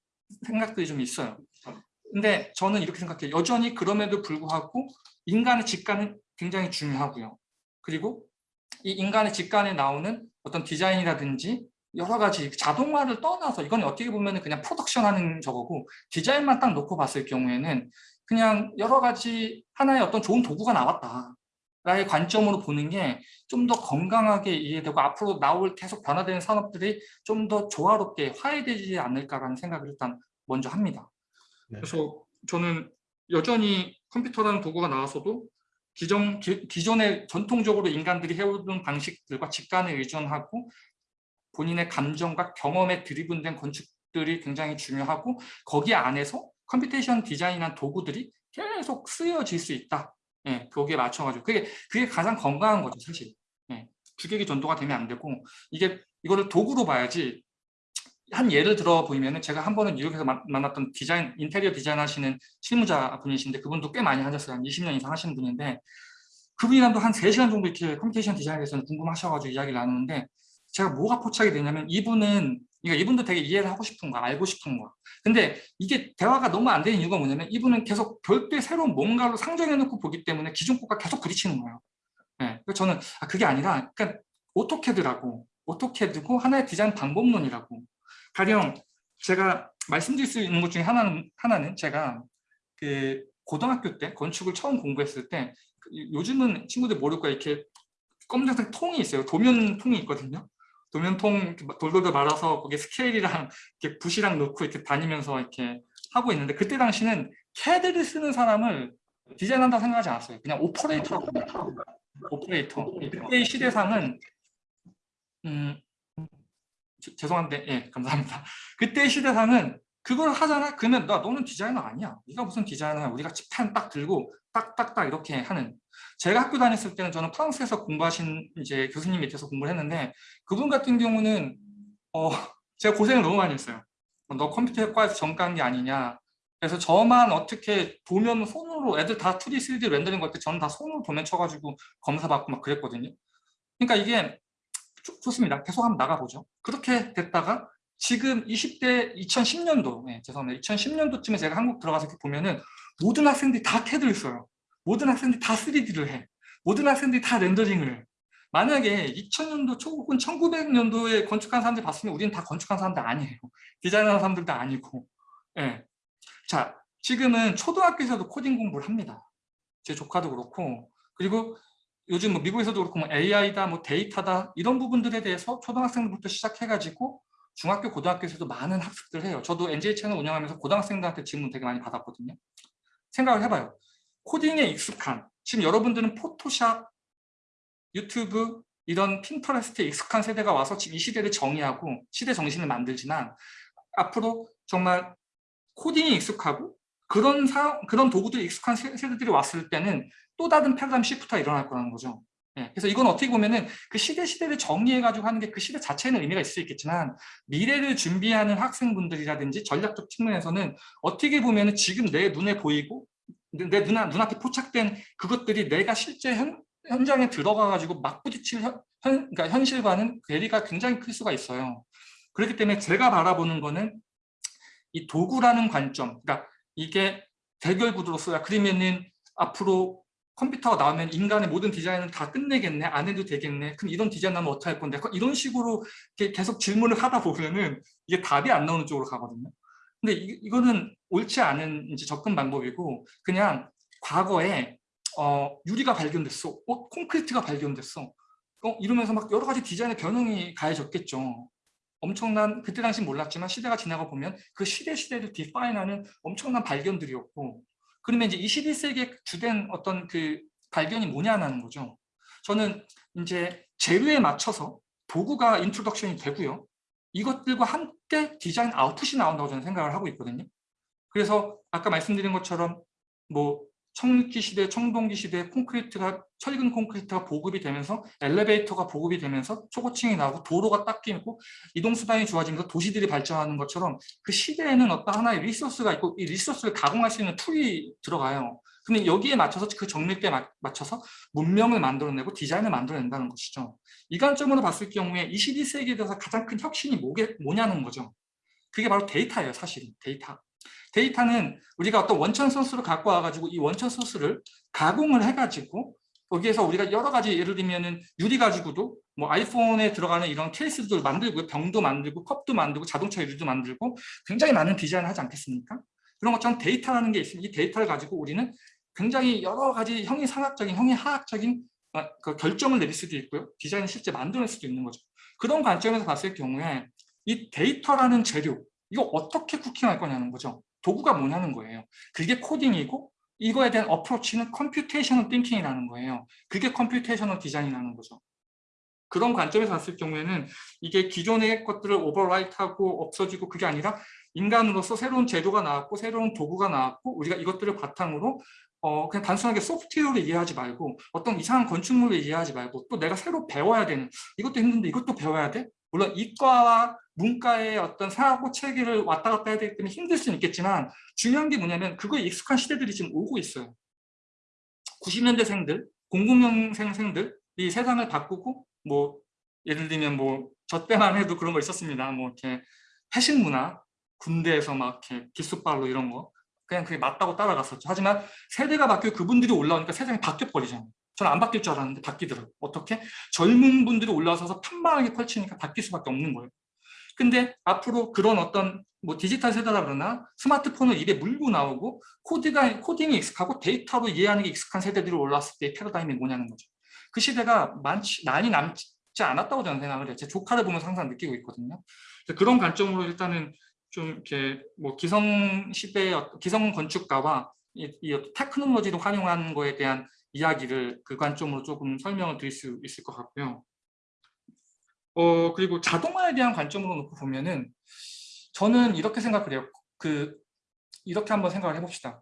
생각들이 좀 있어요. 근데 저는 이렇게 생각해요. 여전히 그럼에도 불구하고 인간의 직관은 굉장히 중요하고요. 그리고 이 인간의 직관에 나오는 어떤 디자인이라든지 여러 가지 자동화를 떠나서 이건 어떻게 보면 그냥 프로덕션 하는 저거고 디자인만 딱 놓고 봤을 경우에는 그냥 여러 가지 하나의 어떤 좋은 도구가 나왔다. 라의 관점으로 보는 게 좀 더 건강하게 이해되고 앞으로 나올 계속 변화되는 산업들이 좀 더 조화롭게 화해되지 않을까라는 생각을 일단 먼저 합니다. 네. 그래서 저는 여전히 컴퓨터라는 도구가 나와서도 기존, 기, 기존의 전통적으로 인간들이 해오던 방식들과 직관에 의존하고 본인의 감정과 경험에 driven된 건축들이 굉장히 중요하고 거기 안에서 computation 디자인한 도구들이 계속 쓰여질 수 있다. 예, 거기에 맞춰가지고 그게 그게 가장 건강한 거죠 사실. 예, 주객이 전도가 되면 안 되고 이게 이거를 도구로 봐야지 한 예를 들어 보이면은 제가 한 번은 뉴욕에서 만- 만났던 디자인 인테리어 디자인 하시는 실무자 분이신데 그분도 꽤 많이 하셨어요. 한 20년 이상 하시는 분인데 그분이랑도 한 3시간 정도 이렇게 computation 디자인에 대해서 궁금하셔가지고 이야기를 나누는데 제가 뭐가 포착이 되냐면 이분은 그러니까 이분도 되게 이해를 하고 싶은 거야 알고 싶은 거야 근데 이게 대화가 너무 안 되는 이유가 뭐냐면 이분은 계속 별도의 새로운 뭔가로 상정해 놓고 보기 때문에 기존 것과 계속 부딪히는 거예요. 네, 저는 아, 그게 아니라 그러니까 AutoCAD라고 AutoCAD고 하나의 디자인 방법론이라고 가령 제가 말씀드릴 수 있는 것 중에 하나는, 하나는 제가 그 고등학교 때 건축을 처음 공부했을 때 그 요즘은 친구들 모를 거야 이렇게 검정색 통이 있어요. 도면 통이 있거든요. 도면통 돌돌돌 말아서 거기에 스케일이랑 이렇게 붓이랑 넣고 이렇게 다니면서 이렇게 하고 있는데 그때 당시는 캐드를 쓰는 사람을 디자인한다고 생각하지 않았어요. 그냥 오퍼레이터라고. 오퍼레이터. 그때의 시대상은 음, 저- 죄송한데 예 감사합니다. *laughs* 그때의 시대상은 그걸 하잖아? 그러면 나 너는 디자이너 아니야. 네가 무슨 디자이너야? 우리가 칩판 딱 들고 딱딱딱 이렇게 하는. 제가 학교 다녔을 때는 저는 프랑스에서 공부하신 이제 교수님 밑에서 공부를 했는데 그분 같은 경우는 어 *laughs* 제가 고생을 너무 많이 했어요. 너 컴퓨터과에서 전과한 게 아니냐. 그래서 저만 어떻게 도면 손으로 애들 다 2D, 3D 렌더링 걸때 저는 다 손으로 도면 쳐가지고 검사 받고 막 그랬거든요. 그러니까 이게 좋- 좋습니다. 계속 한번 나가보죠. 그렇게 됐다가 지금 20대 2010년도, 네, 죄송합니다. 2010년도쯤에 제가 한국 들어가서 이렇게 보면은 모든 학생들이 다 캐드를 써요. 모든 학생들이 다 3D를 해. 모든 학생들이 다 렌더링을 해. 만약에 2000년도 초 혹은 1900년도에 건축한 사람들 봤으면 우리는 다 건축한 사람들 아니에요. 디자인하는 사람들도 아니고. 예. 자, 지금은 초등학교에서도 코딩 공부를 합니다. 제 조카도 그렇고. 그리고 요즘 뭐 미국에서도 그렇고 뭐 AI다, 뭐 데이터다 이런 부분들에 대해서 초등학생부터 시작해가지고 중학교, 고등학교에서도 많은 학습들을 해요. 저도 NJ 채널 운영하면서 고등학생들한테 질문 되게 많이 받았거든요. 생각을 해봐요. 코딩에 익숙한 지금 여러분들은 포토샵, 유튜브 이런 핀터레스트에 익숙한 세대가 와서 지금 이 시대를 정의하고 시대 정신을 만들지만 앞으로 정말 코딩이 익숙하고 그런 사, 그런 도구들이 익숙한 세- 세대들이 왔을 때는 또 다른 패러다임 시프트가 일어날 거라는 거죠. 예, 그래서 이건 어떻게 보면은 그 시대 시대를 정리해가지고 하는 게 그 시대 자체에는 의미가 있을 수 있겠지만 미래를 준비하는 학생분들이라든지 전략적 측면에서는 어떻게 보면은 지금 내 눈에 보이고 내 눈, 눈앞에 포착된 그것들이 내가 실제 현, 현장에 들어가가지고 막 부딪힐 현, 현, 그러니까 현실과는 괴리가 굉장히 클 수가 있어요. 그렇기 때문에 제가 바라보는 거는 이 도구라는 관점, 그러니까 이게 대결 구도로 써야 그러면은 앞으로 컴퓨터가 나오면 인간의 모든 디자인은 다 끝내겠네, 안 해도 되겠네, 그럼 이런 디자인 하면 어떻게 할 건데? 이런 식으로 계속 질문을 하다 보면은 이게 답이 안 나오는 쪽으로 가거든요. 근데 이, 이거는 옳지 않은 이제 접근 방법이고 그냥 과거에 어, 유리가 발견됐어, 어, 콘크리트가 발견됐어, 어, 이러면서 막 여러 가지 디자인의 변형이 가해졌겠죠. 엄청난 그때 당시 몰랐지만 시대가 지나가 보면 그 시대 시대를 define하는 엄청난 발견들이었고 그러면 이제 21세기의 주된 어떤 그 발견이 뭐냐는 거죠. 저는 이제 재료에 맞춰서 도구가 introduction이 되고요. 이것들과 함께 디자인 output이 나온다고 저는 생각을 하고 있거든요. 그래서 아까 말씀드린 것처럼 뭐 철기 시대, 청동기 시대 콘크리트가 철근 콘크리트가 보급이 되면서 엘리베이터가 보급이 되면서 초고층이 나오고 도로가 딱 끼고 이동 수단이 좋아지면서 도시들이 발전하는 것처럼 그 시대에는 어떤 하나의 resource가 있고 이 resource를 가공할 수 있는 tool이 들어가요. 근데 여기에 맞춰서 그 마- 맞춰서 문명을 만들어내고 디자인을 만들어낸다는 것이죠. 이 관점으로 봤을 경우에 21세기에 대해서 가장 큰 혁신이 뭐게, 뭐냐는 거죠. 그게 바로 데이터예요, 사실은. 데이터. 데이터는 우리가 어떤 원천 소스를 갖고 와가지고 이 원천 소스를 가공을 해가지고 거기에서 우리가 여러 가지 예를 들면은 유리 가지고도 뭐 아이폰에 들어가는 이런 케이스도 만들고 병도 만들고 컵도 만들고 자동차 유리도 만들고 굉장히 많은 디자인을 하지 않겠습니까? 그런 것처럼 데이터라는 게 있으니 이 데이터를 가지고 우리는 굉장히 여러 가지 형이상학적인 형이하학적인 어, 그 결정을 내릴 수도 있고요. 디자인을 실제 만들어낼 수도 있는 거죠. 그런 관점에서 봤을 경우에 이 데이터라는 재료 이거 어떻게 cooking할 거냐는 거죠. 도구가 뭐냐는 거예요. 그게 코딩이고 이거에 대한 approach는 computational thinking이라는 거예요. 그게 computational 디자인이라는 거죠. 그런 관점에서 봤을 경우에는 이게 기존의 것들을 오버라이트하고 없어지고 그게 아니라 인간으로서 새로운 제도가 나왔고 새로운 도구가 나왔고 우리가 이것들을 바탕으로 어 그냥 단순하게 소프트웨어를 이해하지 말고 어떤 이상한 건축물을 이해하지 말고 또 내가 새로 배워야 되는 이것도 힘든데 이것도 배워야 돼? 물론 이과와 문과의 어떤 사고 체계를 왔다 갔다 해야 되기 때문에 힘들 수는 있겠지만 중요한 게 뭐냐면 그거에 익숙한 시대들이 지금 오고 있어요. 90년대생들, 00년생들 이 세상을 바꾸고 뭐 예를 들면 뭐 저 때만 해도 그런 거 있었습니다. 뭐 이렇게 회식 문화, 군대에서 막 이렇게 기수빨로 이런 거 그냥 그게 맞다고 따라갔었죠. 하지만 세대가 바뀌고 그분들이 올라오니까 세상이 바뀌어 버리잖아요. 저는 안 바뀔 줄 알았는데 바뀌더라고요. 어떻게? 젊은 분들이 올라와서 평판하게 펼치니까 바뀔 수밖에 없는 거예요. 근데 앞으로 그런 어떤 뭐 디지털 세대라 그러나 스마트폰을 입에 물고 나오고 코드가, 코딩이 익숙하고 데이터로 이해하는 게 익숙한 세대들이 올라왔을 때의 패러다임이 뭐냐는 거죠. 그 시대가 많지, 많이 남지 않았다고 저는 생각을 해요. 제 조카를 보면서 항상 느끼고 있거든요. 그런 관점으로 일단은 좀 이렇게 뭐 기성 시대의 어떤- 기성 건축가와 이, 이 테크놀로지를 활용하는 거에 대한 이야기를 그 관점으로 조금 설명을 드릴 수 있을 것 같고요. 어 그리고 자동화에 대한 관점으로 놓고 보면은 저는 이렇게 생각을 해요. 그 이렇게 한번 생각을 해봅시다.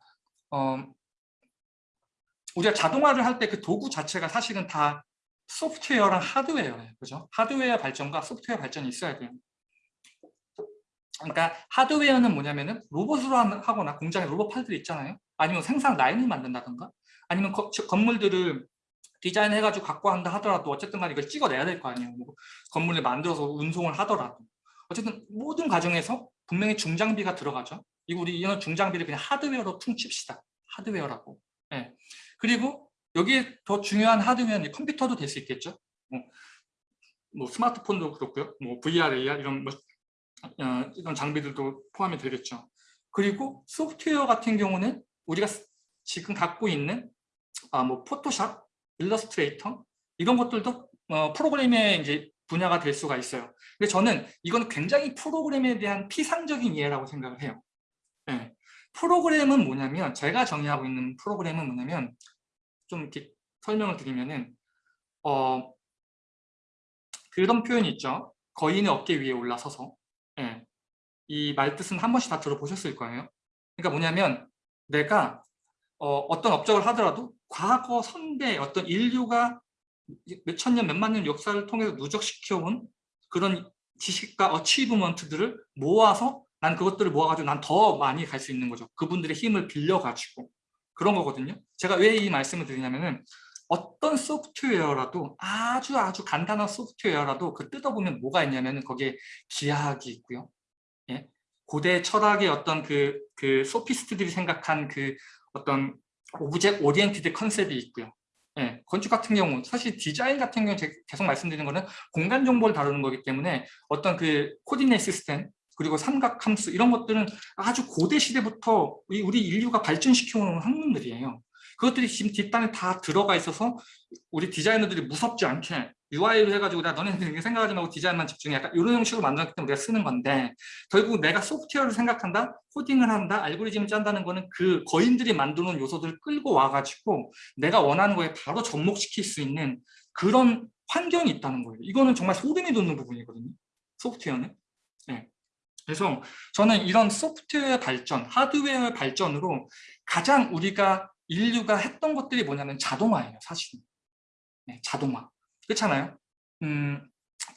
어, 우리가 자동화를 할 때 그 도구 자체가 사실은 다 소프트웨어랑 하드웨어예요. 그죠? 하드웨어 발전과 소프트웨어 발전이 있어야 돼요. 그러니까 하드웨어는 뭐냐면은 로봇으로 하거나 공장에 로봇 팔들이 있잖아요. 아니면 생산 라인을 만든다던가 아니면 거- 저- 건물들을 디자인해가지고 갖고 한다 하더라도 어쨌든 간에 이걸 찍어내야 될 거 아니에요. 뭐 건물을 만들어서 운송을 하더라도 어쨌든 모든 과정에서 분명히 중장비가 들어가죠. 이거 우리 이런 중장비를 그냥 하드웨어로 퉁칩시다. 하드웨어라고. 예. 그리고 여기에 더 중요한 하드웨어는 컴퓨터도 될 수 있겠죠. 뭐, 뭐 스마트폰도 그렇고요. 뭐 VR, AR 이런 뭐, 어, 이런 장비들도 포함이 되겠죠. 그리고 소프트웨어 같은 경우는 우리가 스- 지금 갖고 있는 아, 뭐 포토샵, 일러스트레이터 이런 것들도 어, 프로그램의 이제 분야가 될 수가 있어요. 근데 저는 이건 굉장히 프로그램에 대한 피상적인 이해라고 생각을 해요. 예. 프로그램은 뭐냐면 제가 정의하고 있는 프로그램은 뭐냐면 좀 이렇게 설명을 드리면은 어 그런 표현이 있죠. 거인의 어깨 위에 올라서서 예. 이 말 뜻은 한 번씩 다 들어보셨을 거예요. 그러니까 뭐냐면 내가 어, 어떤 업적을 하더라도 과거 선대 어떤 인류가 몇천 년, 몇만 년 역사를 통해서 누적시켜온 그런 지식과 achievement들을 모아서 난 그것들을 모아가지고 난 더 많이 갈 수 있는 거죠. 그분들의 힘을 빌려가지고 그런 거거든요. 제가 왜 이 말씀을 드리냐면은 어떤 소프트웨어라도 아주 아주 간단한 소프트웨어라도 그 뜯어보면 뭐가 있냐면은 거기에 기하학이 있고요. 예? 고대 철학의 어떤 그, 그 소피스트들이 생각한 그 어떤 object oriented 컨셉이 있고요. 예, 건축 같은 경우 사실 디자인 같은 경우 계속 말씀드리는 거는 공간 정보를 다루는 거기 때문에 어떤 그 코디네이트 시스템 그리고 삼각 함수 이런 것들은 아주 고대 시대부터 우리 인류가 발전시켜온 학문들이에요. 그것들이 지금 뒷단에 다 들어가 있어서 우리 디자이너들이 무섭지 않게 UI를 해가지고 나 너네들 생각하지 말고 디자인만 집중해. 약간 이런 형식으로 만들었기 때문에 우리가 쓰는 건데 결국 내가 소프트웨어를 생각한다 코딩을 한다 알고리즘을 짠다는 거는 그 거인들이 만드는 요소들을 끌고 와가지고 내가 원하는 거에 바로 접목시킬 수 있는 그런 환경이 있다는 거예요. 이거는 정말 소름이 돋는 부분이거든요 소프트웨어는. 네. 그래서 저는 이런 소프트웨어 발전, 하드웨어 발전으로 가장 우리가 인류가 했던 것들이 뭐냐면 자동화예요, 사실은. 네, 자동화. 그렇잖아요? 음,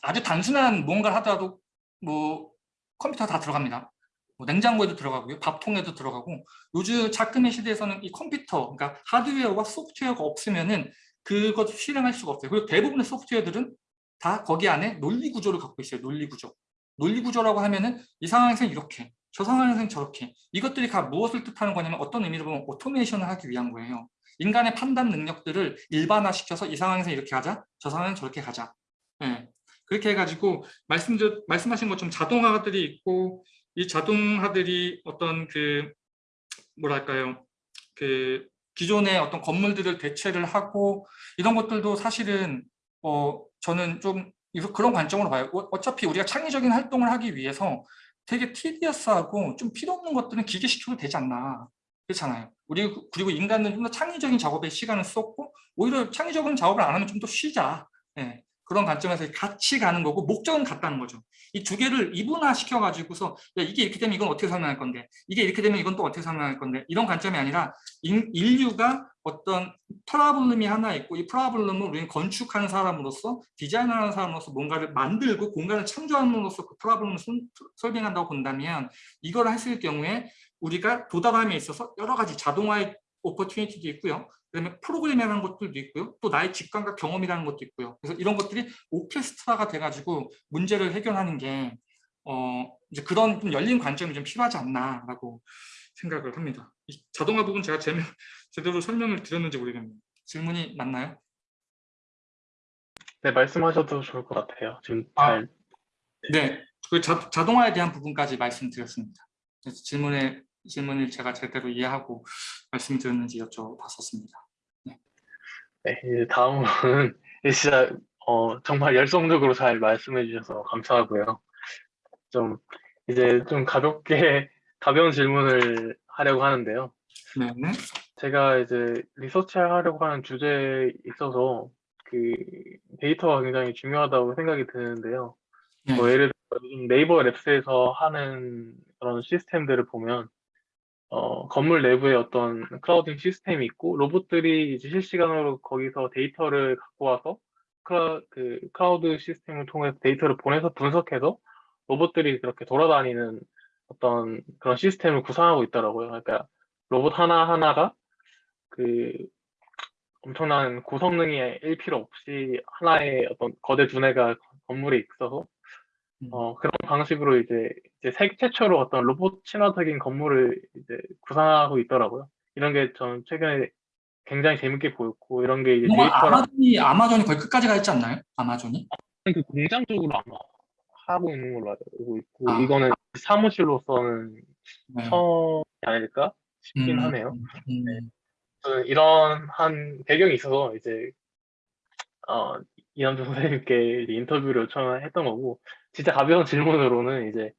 아주 단순한 뭔가를 하더라도 뭐 컴퓨터 다 들어갑니다. 뭐 냉장고에도 들어가고요. 밥통에도 들어가고 요즘 작금의 시대에서는 이 컴퓨터, 그러니까 하드웨어와 소프트웨어가 없으면은 그것을 실행할 수가 없어요. 그리고 대부분의 소프트웨어들은 다 거기 안에 논리 구조를 갖고 있어요. 논리 구조. 논리 구조라고 하면은 이 상황에서는 이렇게, 저 상황에서는 저렇게. 이것들이 다 무엇을 뜻하는 거냐면 어떤 의미로 보면 오토메이션을 하기 위한 거예요. 인간의 판단 능력들을 일반화시켜서 이 상황에서 이렇게 하자, 저 상황에는 저렇게 가자. 네. 그렇게 해가지고 말씀, 말씀하신 것처럼 자동화들이 있고 이 자동화들이 어떤 그 뭐랄까요 그 기존의 어떤 건물들을 대체를 하고 이런 것들도 사실은 어 저는 좀 그런 관점으로 봐요. 어- 어차피 우리가 창의적인 활동을 하기 위해서 되게 티디어스하고 좀 필요 없는 것들은 기계시켜도 되지 않나 그렇잖아요. 우리 그리고 인간은 좀 더 창의적인 작업에 시간을 썼고 오히려 창의적인 작업을 안 하면 좀 더 쉬자. 예, 그런 관점에서 같이 가는 거고 목적은 같다는 거죠. 이 두 개를 이분화 시켜 가지고서 야, 이게 이렇게 되면 이건 어떻게 설명할 건데 이게 이렇게 되면 이건 또 어떻게 설명할 건데 이런 관점이 아니라 인, 인류가 어떤 problem이 하나 있고 이 problem을 우리는 건축하는 사람으로서 디자인하는 사람으로서 뭔가를 만들고 공간을 창조함으로써 그 problem을 설명한다고 본다면 이걸 했을 경우에 우리가 도달함에 있어서 여러 가지 자동화의 opportunity도 있고요. 그다음에 프로그램이라는 것들도 있고요. 또 나의 직감과 경험이라는 것도 있고요. 그래서 이런 것들이 오케스트라가 돼가지고 문제를 해결하는 게 어, 이제 그런 좀 열린 관점이 좀 필요하지 않나라고 생각을 합니다. 이 자동화 부분 제가 제명, 제대로 설명을 드렸는지 모르겠네요. 질문이 맞나요? 네, 말씀하셔도 좋을 것 같아요. 지금 아. 잘 네, 그 자, 자동화에 대한 부분까지 말씀드렸습니다. 질문에 질문을 제가 제대로 이해하고 말씀드렸는지 여쭤봤었습니다. 네, 이제 다음은 *laughs* 진짜 어, 정말 열성적으로 잘 말씀해 주셔서 감사하고요. 좀 이제 좀 가볍게 *laughs* 가벼운 질문을 하려고 하는데요. 네, 네. 제가 이제 research 하려고 하는 주제에 있어서 그 데이터가 굉장히 중요하다고 생각이 드는데요. 네. 뭐 예를 들어 요즘 네이버 랩스에서 하는 그런 시스템들을 보면 어, 건물 내부에 어떤 clouding 시스템이 있고 로봇들이 이제 실시간으로 거기서 데이터를 갖고 와서 클라, 그 크라우드 시스템을 통해서 데이터를 보내서 분석해서 로봇들이 그렇게 돌아다니는 어떤 그런 시스템을 구상하고 있더라고요. 그러니까 로봇 하나하나가 그 엄청난 고성능이 필요 없이 하나의 어떤 거대 두뇌가 건물에 있어서 음. 어, 그런 방식으로 이제, 이제 세계 최초로 어떤 로봇 친화적인 건물을 이제 구상하고 있더라고요. 이런 게 저는 최근에 굉장히 재밌게 보였고, 이런 게 이제 데이터랑 아마존이 아마존이 거의 끝까지 가 있지 않나요? 아마존이? 그 공장 쪽으로 아마 하고 있는 걸로 알고 있고, 아. 이거는 사무실로서는 네. 처음이 아닐까 싶긴 음, 하네요. 음, 저는 이런 한 배경이 있어서 이제 어, 이남주 선생님께 인터뷰를 요청했던 거고 진짜 가벼운 질문으로는 이제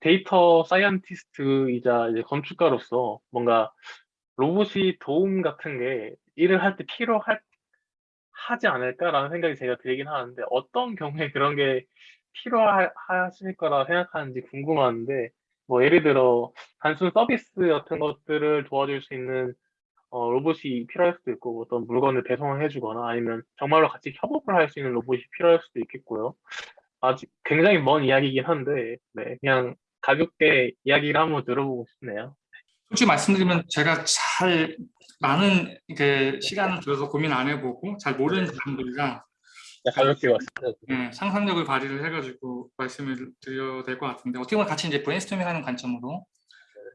data scientist이자 이제 건축가로서 뭔가 로봇이 도움 같은 게 일을 할 때 필요할 하지 않을까라는 생각이 제가 들긴 하는데 어떤 경우에 그런 게 필요하실 거라 생각하는지 궁금한데 뭐 예를 들어 단순 서비스 같은 것들을 도와줄 수 있는 어, 로봇이 필요할 수도 있고 어떤 물건을 배송을 해주거나 아니면 정말로 같이 협업을 할 수 있는 로봇이 필요할 수도 있겠고요. 아직 굉장히 먼 이야기이긴 한데 네, 그냥 가볍게 이야기를 한번 들어보고 싶네요. 솔직히 말씀드리면 제가 잘 많은 그 시간을 들여서 고민 안 해보고 잘 모르는 질문들이라 네, 가볍게 왔습니다. 네, 상상력을 발휘를 해가지고 말씀을 드려야 될 것 같은데 어떻게 보면 같이 이제 브레인스토밍하는 관점으로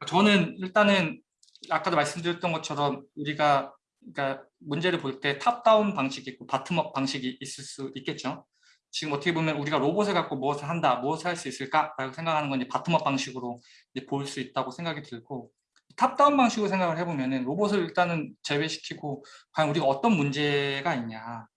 저는 일단은 아까도 말씀드렸던 것처럼 우리가 그러니까 문제를 볼 때 top-down 방식이 있고 bottom-up 방식이 있을 수 있겠죠. 지금 어떻게 보면 우리가 로봇을 갖고 무엇을 한다, 무엇을 할 수 있을까라고 생각하는 건 이제 bottom-up 방식으로 볼 수 있다고 생각이 들고 top-down 방식으로 생각을 해보면은 로봇을 일단은 제외시키고 과연 우리가 어떤 문제가 있냐,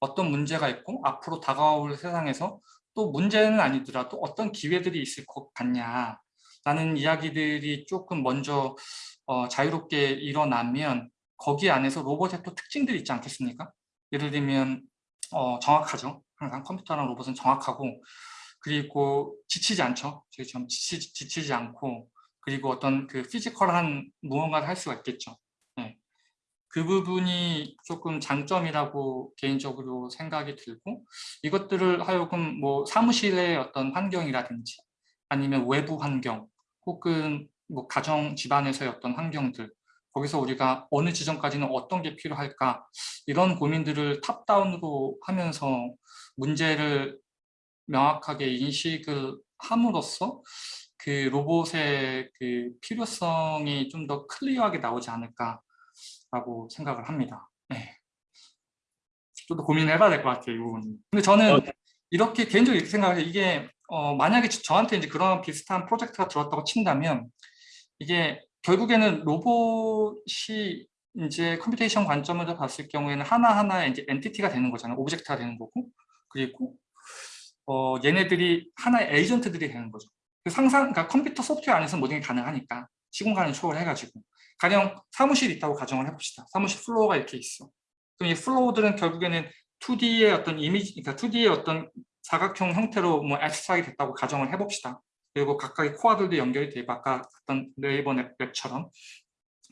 어떤 문제가 있고 앞으로 다가올 세상에서 또 문제는 아니더라도 어떤 기회들이 있을 것 같냐 라는 이야기들이 조금 먼저 어, 자유롭게 일어나면 거기 안에서 로봇의 또 특징들이 있지 않겠습니까? 예를 들면 어, 정확하죠. 항상 컴퓨터랑 로봇은 정확하고 그리고 지치지 않죠. 저희처럼 지치, 지치지 않고 그리고 어떤 그 physical한 무언가를 할 수가 있겠죠. 네. 그 부분이 조금 장점이라고 개인적으로 생각이 들고 이것들을 하여금 뭐 사무실의 어떤 환경이라든지 아니면 외부 환경 혹은 뭐 가정 집안에서의 어떤 환경들 거기서 우리가 어느 지점까지는 어떤 게 필요할까 이런 고민들을 탑다운으로 하면서 문제를 명확하게 인식을 함으로써 그 로봇의 그 필요성이 좀 더 클리어하게 나오지 않을까라고 생각을 합니다. 네. 좀더 고민을 해봐야 될 것 같아요, 이 부분. 근데 저는 어. 이렇게 개인적으로 이렇게 생각해요. 이게 어, 만약에 저- 저한테 이제 그런 비슷한 프로젝트가 들었다고 친다면 이게 결국에는 로봇이 이제 computation 관점으로 봤을 경우에는 하나하나의 이제 entity가 되는 거잖아요. object가 되는 거고. 그리고 어, 얘네들이 하나의 agent들이 되는 거죠. 그 상상, 그러니까 컴퓨터 소프트웨어 안에서 모든 게 가능하니까 시공간을 초월해가지고 가령 사무실이 있다고 가정을 해봅시다. 사무실 플로어가 이렇게 있어. 그럼 이 플로어들은 결국에는 2D의 어떤 이미지, 그러니까 2D의 어떤 사각형 형태로 뭐 abstract이 됐다고 가정을 해봅시다. 그리고 각각의 코어들도 연결이 되고 아까 어떤 네이버 앱, 앱처럼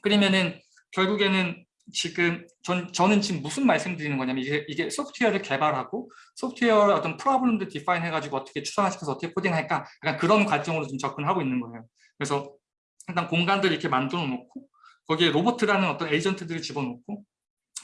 그러면은 결국에는 지금 전, 저는 지금 무슨 말씀드리는 거냐면 이게, 이게 소프트웨어를 개발하고 소프트웨어 어떤 프로블럼도 디파인 해가지고 어떻게 추상화시켜서 어떻게 코딩할까 약간 그런 관점으로 좀 접근하고 있는 거예요. 그래서 일단 공간들을 이렇게 만들어 놓고 거기에 로봇이라는 어떤 에이전트들을 집어넣고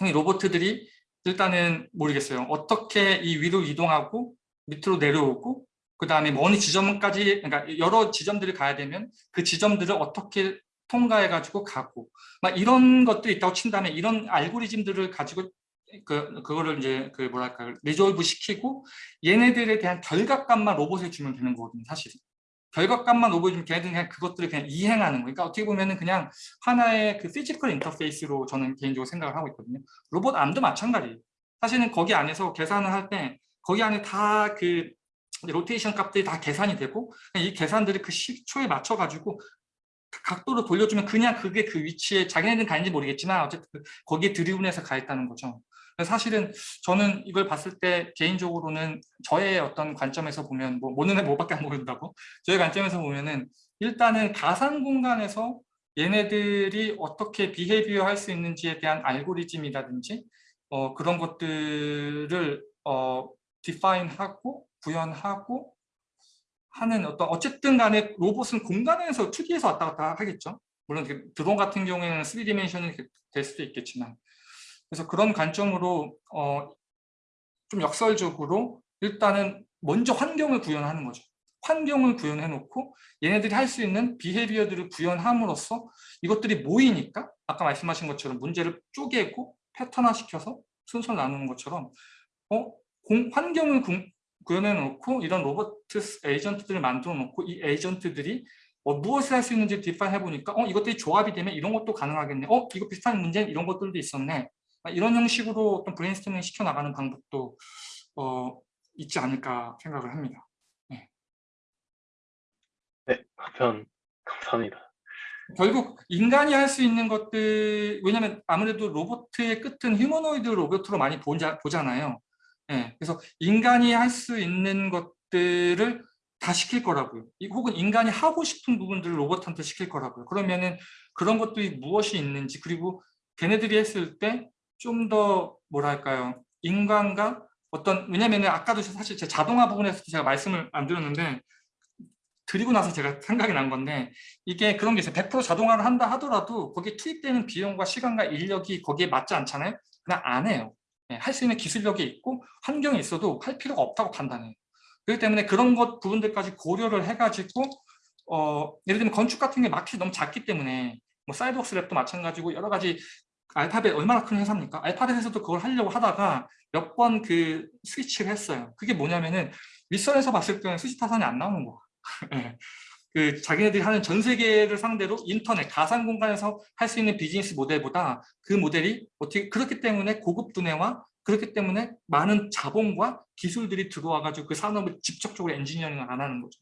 이 로봇들이 일단은 모르겠어요. 어떻게 이 위로 이동하고 밑으로 내려오고 그 다음에 어느 지점까지 그러니까 여러 지점들을 가야 되면 그 지점들을 어떻게 통과해 가지고 가고 막 이런 것들이 있다고 친다면 이런 알고리즘들을 가지고 그 그거를 이제 그 뭐랄까 resolve 시키고 얘네들에 대한 결과값만 로봇에 주면 되는 거거든요 사실은 결과값만 로봇에 주면 걔네들은 그냥 그것들을 그냥 이행하는 거예요. 그러니까 어떻게 보면은 그냥 하나의 그 physical 인터페이스로 저는 개인적으로 생각을 하고 있거든요. 로봇 암도 마찬가지예요 사실은 거기 안에서 계산을 할 때 거기 안에 다 그 로테이션 값들이 다 계산이 되고 이 계산들을 그 시초에 맞춰 가지고 각도로 돌려주면 그냥 그게 그 위치에 자기네들은 가는지 모르겠지만 어쨌든 그 거기에 드리븐해서 가 있다는 거죠. 사실은 저는 이걸 봤을 때 개인적으로는 저의 어떤 관점에서 보면 뭐 모르는 애 뭐밖에 안 모른다고 저의 관점에서 보면은 일단은 가상 공간에서 얘네들이 어떻게 behavior 할 수 있는지에 대한 알고리즘이라든지 어, 그런 것들을 어, define하고 구현하고 하는 어떤 어쨌든 간에 로봇은 공간에서 2D에서 왔다 갔다 하겠죠. 물론 그 드론 같은 경우에는 3 dimension이 될 수도 있겠지만 그래서 그런 관점으로 어, 좀 역설적으로 일단은 먼저 환경을 구현하는 거죠. 환경을 구현해 놓고 얘네들이 할 수 있는 behavior들을 구현함으로써 이것들이 모이니까 아까 말씀하신 것처럼 문제를 쪼개고 패턴화시켜서 순서를 나누는 것처럼 어, 공, 환경을 구, 구현해 놓고 이런 로봇 agent들을 만들어 놓고 이 agent들이 어, 무엇을 할 수 있는지 define 해 보니까 어 이것들이 조합이 되면 이런 것도 가능하겠네. 어 이거 비슷한 문제는 이런 것들도 있었네. 이런 형식으로 어떤 브레인스토밍 시켜 나가는 방법도 어, 있지 않을까 생각을 합니다. 네, 답변 감사합니다. 결국 인간이 할 수 있는 것들 왜냐하면 아무래도 로봇의 끝은 휴머노이드 로봇으로 많이 보자, 보잖아요 예, 그래서 인간이 할 수 있는 것들을 다 시킬 거라고요. 혹은 인간이 하고 싶은 부분들을 로봇한테 시킬 거라고요. 그러면은 그런 것들이 무엇이 있는지 그리고 걔네들이 했을 때 좀 더 뭐랄까요 인간과 어떤 왜냐면은 아까도 사실 제 자동화 부분에서 제가 말씀을 안 드렸는데 드리고 나서 제가 생각이 난 건데 이게 그런 게 있어요. 100% 자동화를 한다 하더라도 거기에 투입되는 비용과 시간과 인력이 거기에 맞지 않잖아요. 그냥 안 해요. 네, 할수 있는 기술력이 있고 환경이 있어도 할 필요가 없다고 판단해요. 그렇기 때문에 그런 것 부분들까지 고려를 해가지고 어, 예를 들면 건축 같은 게 마켓이 너무 작기 때문에 뭐 Sidewalk Labs도 마찬가지고 여러 가지 알파벳 얼마나 큰 회사입니까? 알파벳에서도 그걸 하려고 하다가 몇 번 그 스위치를 했어요. 그게 뭐냐면은 윗선에서 봤을 때는 수지 타산이 안 나오는 거야. *laughs* 네. 그 자기네들이 하는 전 세계를 상대로 인터넷 가상 공간에서 할 수 있는 비즈니스 모델보다 그 모델이 어떻게 그렇기 때문에 고급 두뇌와 그렇기 때문에 많은 자본과 기술들이 들어와 가지고 그 산업을 직접적으로 엔지니어링을 안 하는 거죠.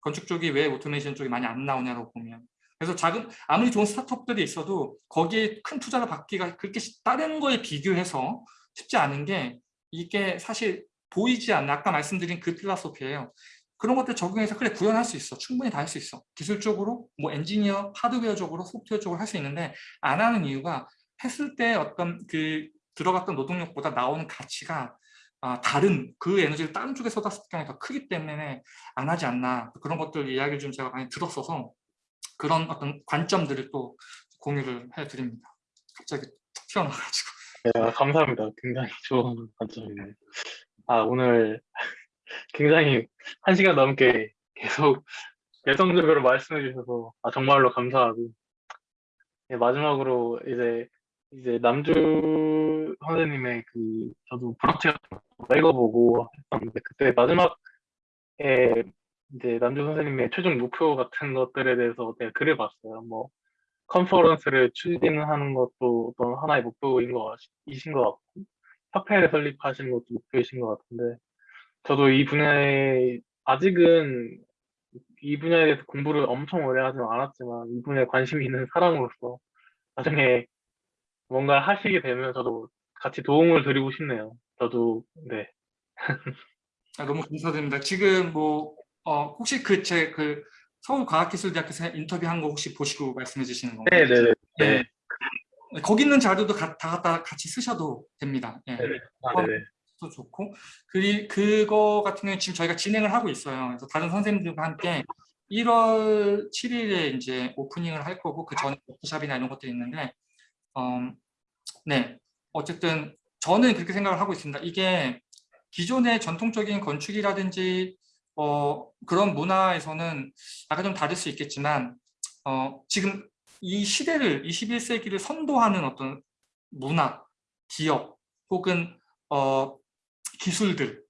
건축 쪽이 왜 오토메이션 쪽이 많이 안 나오냐고 보면 그래서 작은 아무리 좋은 스타트업들이 있어도 거기에 큰 투자를 받기가 그렇게 다른 거에 비교해서 쉽지 않은 게 이게 사실 보이지 않는 아까 말씀드린 그 philosophy예요. 그런 것들 적용해서 그래 구현할 수 있어 충분히 다 할 수 있어 기술적으로 뭐 엔지니어 하드웨어적으로 소프트웨어적으로 할 수 있는데 안 하는 이유가 했을 때 어떤 그 들어갔던 노동력보다 나오는 가치가 아, 다른 그 에너지를 다른 쪽에 쏟았을 경우가 더 크기 때문에 안 하지 않나 그런 것들 이야기를 좀 제가 많이 들었어서 그런 어떤 관점들을 또 공유를 해드립니다. 갑자기 툭 튀어나와가지고 네, 감사합니다. 굉장히 좋은 관점이네요. 아, 오늘 굉장히 한 시간 넘게 계속 *laughs* 열성적으로 말씀해 주셔서 아, 정말로 감사하고 네, 마지막으로 이제 이제 남주 선생님의 그 저도 브런치 읽어보고 했었는데 그때 마지막에 이제 남주 선생님의 최종 목표 같은 것들에 대해서 제가 글을 봤어요. 뭐 컨퍼런스를 추진하는 것도 어떤 하나의 목표인 것 같- 이신 것 같고 협회를 설립하시는 것도 목표이신 것 같은데 저도 이 분야에 아직은 이 분야에 대해서 공부를 엄청 오래 하진 않았지만 이 분야에 관심이 있는 사람으로서 나중에 뭔가 하시게 되면 저도 같이 도움을 드리고 싶네요. 저도 네. 아, 너무 감사드립니다. 지금 뭐 어, 혹시 그 제그 서울과학기술대학교에서 인터뷰한 거 혹시 보시고 말씀해 주시는 건가요? 네 네네. 네. 네. 거기 있는 자료도 가- 다 갖다 같이 쓰셔도 됩니다. 예. 네네. 아, 네네. 도 좋고 그리 그거 같은 경우는 지금 저희가 진행을 하고 있어요. 그래서 다른 선생님들과 함께 1월 7일에 이제 오프닝을 할 거고 그 전에 워크샵이나 이런 것들이 있는데 어, 네 어쨌든 저는 그렇게 생각을 하고 있습니다. 이게 기존의 전통적인 건축이라든지 어, 그런 문화에서는 약간 좀 다를 수 있겠지만 어, 지금 이 시대를 21세기를 선도하는 어떤 문화, 기업 혹은 어, 기술들,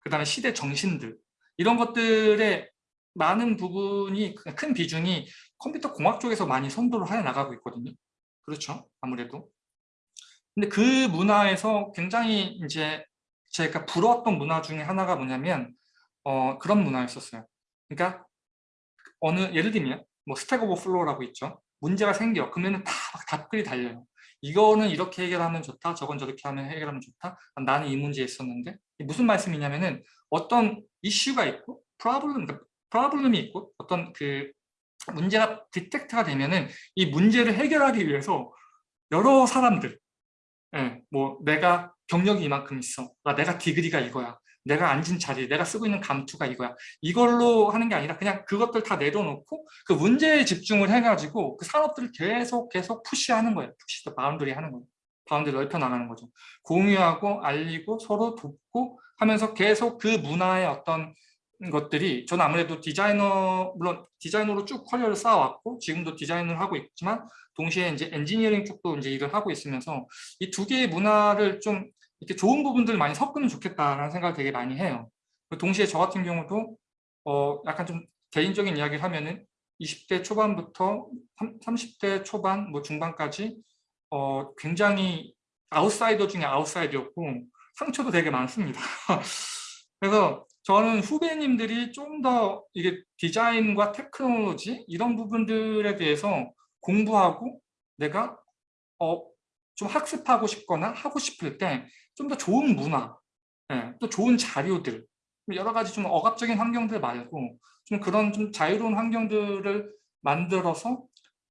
그 다음에 시대 정신들 이런 것들의 많은 부분이 큰 비중이 컴퓨터 공학 쪽에서 많이 선도를 해 나가고 있거든요. 그렇죠. 아무래도. 근데 그 문화에서 굉장히 이제 제가 부러웠던 문화 중에 하나가 뭐냐면 어, 그런 문화였었어요. 그러니까 어느 예를 들면 뭐 Stack Overflow라고 있죠. 문제가 생겨. 그러면 다 답글이 달려요. 이거는 이렇게 해결하면 좋다. 저건 저렇게 하면 해결하면 좋다. 나는 이 문제에 있었는데 무슨 말씀이냐면은 어떤 이슈가 있고 problem, 그러니까 problem이 있고 어떤 그 문제가 detect가 되면은 이 문제를 해결하기 위해서 여러 사람들 예, 뭐 내가 경력이 이만큼 있어. 아, 내가 degree가 이거야. 내가 앉은 자리, 내가 쓰고 있는 감투가 이거야. 이걸로 하는 게 아니라 그냥 그것들 다 내려놓고 그 문제에 집중을 해가지고 그 산업들을 계속 계속 push하는 거예요. push the boundary 하는 거예요. boundary 넓혀 나가는 거죠. 공유하고 알리고 서로 돕고 하면서 계속 그 문화의 어떤 것들이 저는 아무래도 디자이너 물론 디자이너로 쭉 커리어를 쌓아왔고 지금도 디자인을 하고 있지만 동시에 이제 엔지니어링 쪽도 이제 일을 하고 있으면서 이 두 개의 문화를 좀 이렇게 좋은 부분들을 많이 섞으면 좋겠다라는 생각을 되게 많이 해요. 동시에 저 같은 경우도 어 약간 좀 개인적인 이야기를 하면은 20대 초반부터 30대 초반 뭐 중반까지 어 굉장히 아웃사이더 중에 아웃사이더였고 상처도 되게 많습니다. *laughs* 그래서 저는 후배님들이 좀 더 이게 디자인과 테크놀로지 이런 부분들에 대해서 공부하고 내가 어, 좀 학습하고 싶거나 하고 싶을 때 좀 더 좋은 문화, 예, 또 좋은 자료들, 여러 가지 좀 억압적인 환경들 말고 좀 그런 좀 자유로운 환경들을 만들어서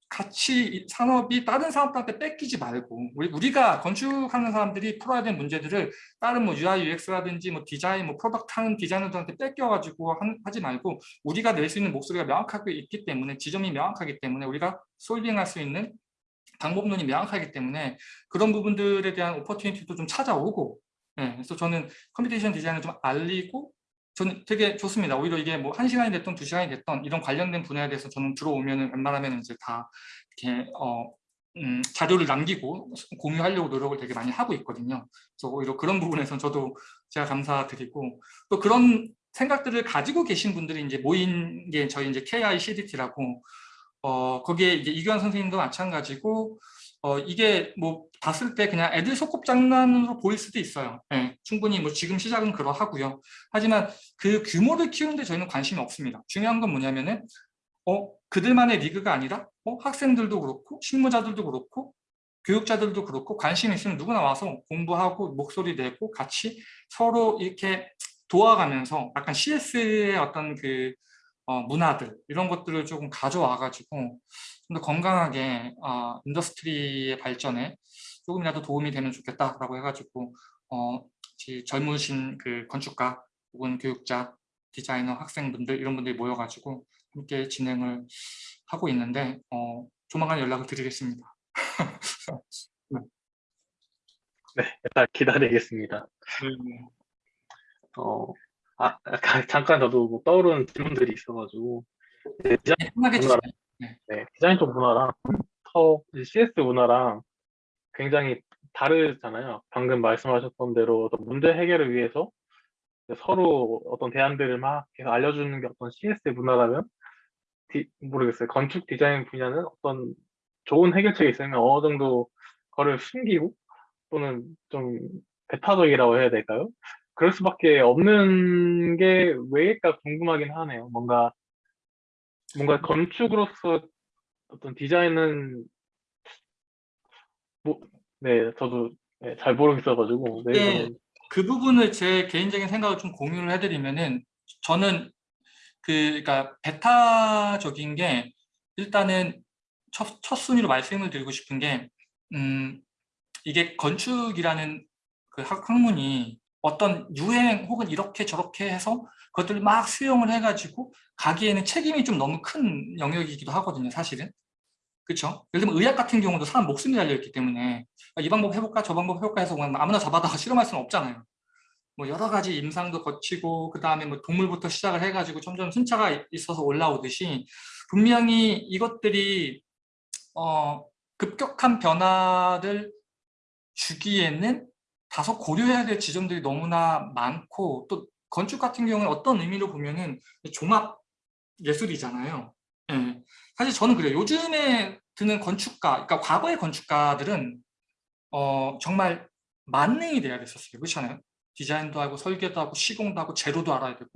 같이 산업이 다른 산업들한테 뺏기지 말고 우리, 우리 가 건축하는 사람들이 풀어야 될 문제들을 다른 뭐 UI, UX라든지 뭐 디자인, 뭐 product 하는 디자이너들한테 뺏겨가지고 한, 하지 말고 우리가 낼 수 있는 목소리가 명확하게 있기 때문에 지점이 명확하기 때문에 우리가 solving할 수 있는 방법론이 명확하기 때문에 그런 부분들에 대한 opportunity도 좀 찾아오고 네, 그래서 저는 computation 디자인을 좀 알리고 저는 되게 좋습니다. 오히려 이게 뭐 한 시간이 됐던 두 시간이 됐던 이런 관련된 분야에 대해서 저는 들어오면은 웬만하면 이제 다 이렇게 어, 음, 자료를 남기고 공유하려고 노력을 되게 많이 하고 있거든요. 그래서 오히려 그런 부분에서 저도 제가 감사드리고 또 그런 생각들을 가지고 계신 분들이 이제 모인 게 저희 이제 KI CDT라고 어, 거기에 이제 이규환 선생님도 마찬가지고 어, 이게 뭐 봤을 때 그냥 애들 소꿉장난으로 보일 수도 있어요. 네, 충분히 뭐 지금 시작은 그러하고요. 하지만 그 규모를 키우는데 저희는 관심이 없습니다. 중요한 건 뭐냐면은 어, 그들만의 리그가 아니라 어, 학생들도 그렇고 실무자들도 그렇고 교육자들도 그렇고 관심 있으면 누구나 와서 공부하고 목소리 내고 같이 서로 이렇게 도와가면서 약간 CS의 어떤 그 어, 문화들 이런 것들을 조금 가져와 가지고 좀 더 건강하게 어, industry의 발전에 조금이라도 도움이 되면 좋겠다라고 해가지고 어, 지- 젊으신 그 건축가 혹은 교육자, 디자이너, 학생분들 이런 분들이 모여가지고 함께 진행을 하고 있는데 어, 조만간 연락을 드리겠습니다. *laughs* 네, 일단 기다리겠습니다. 네. 어, 아, 잠깐 저도 뭐 떠오르는 질문들이 있어가지고 네, 디자인, 편하게 문화랑, 주세요. 네, 디자인 쪽 문화랑 터 CS 문화랑 굉장히 다르잖아요. 방금 말씀하셨던 대로 어떤 문제 해결을 위해서 서로 어떤 대안들을 막 계속 알려주는 게 어떤 CS 문화라면 디- 모르겠어요. 건축 디자인 분야는 어떤 좋은 해결책이 있으면 어느 정도 그거를 숨기고 또는 좀 배타적이라고 해야 될까요? 그럴 수밖에 없는 게 왜일까 궁금하긴 하네요. 뭔가 뭔가 건축으로서 어떤 디자인은 뭐, 네, 저도 네, 잘 모르겠어가지고 네, 네. 그 부분을 제 개인적인 생각을 좀 공유를 해드리면은 저는 그 그러니까 베타적인 게 일단은 첫, 첫 순위로 말씀을 드리고 싶은 게 음, 이게 건축이라는 그 학, 학문이 어떤 유행 혹은 이렇게 저렇게 해서 그것들을 막 수용을 해가지고 가기에는 책임이 좀 너무 큰 영역이기도 하거든요 사실은 그렇죠? 예를 들면 의학 같은 경우도 사람 목숨이 달려있기 때문에 아, 이 방법 해볼까 저 방법 해볼까 해서 그냥 아무나 잡아다가 *laughs* 실험할 수는 없잖아요. 뭐 여러 가지 임상도 거치고 그 다음에 뭐 동물부터 시작을 해가지고 점점 순차가 이- 있어서 올라오듯이 분명히 이것들이 어, 급격한 변화를 주기에는 다소 고려해야 될 지점들이 너무나 많고 또 건축 같은 경우는 어떤 의미로 보면은 종합 예술이잖아요. 예. 사실 저는 그래요. 요즘에 드는 건축가, 그러니까 과거의 건축가들은 어, 정말 만능이 돼야 됐었어요. 그렇잖아요. 디자인도 하고 설계도 하고 시공도 하고 재료도 알아야 되고.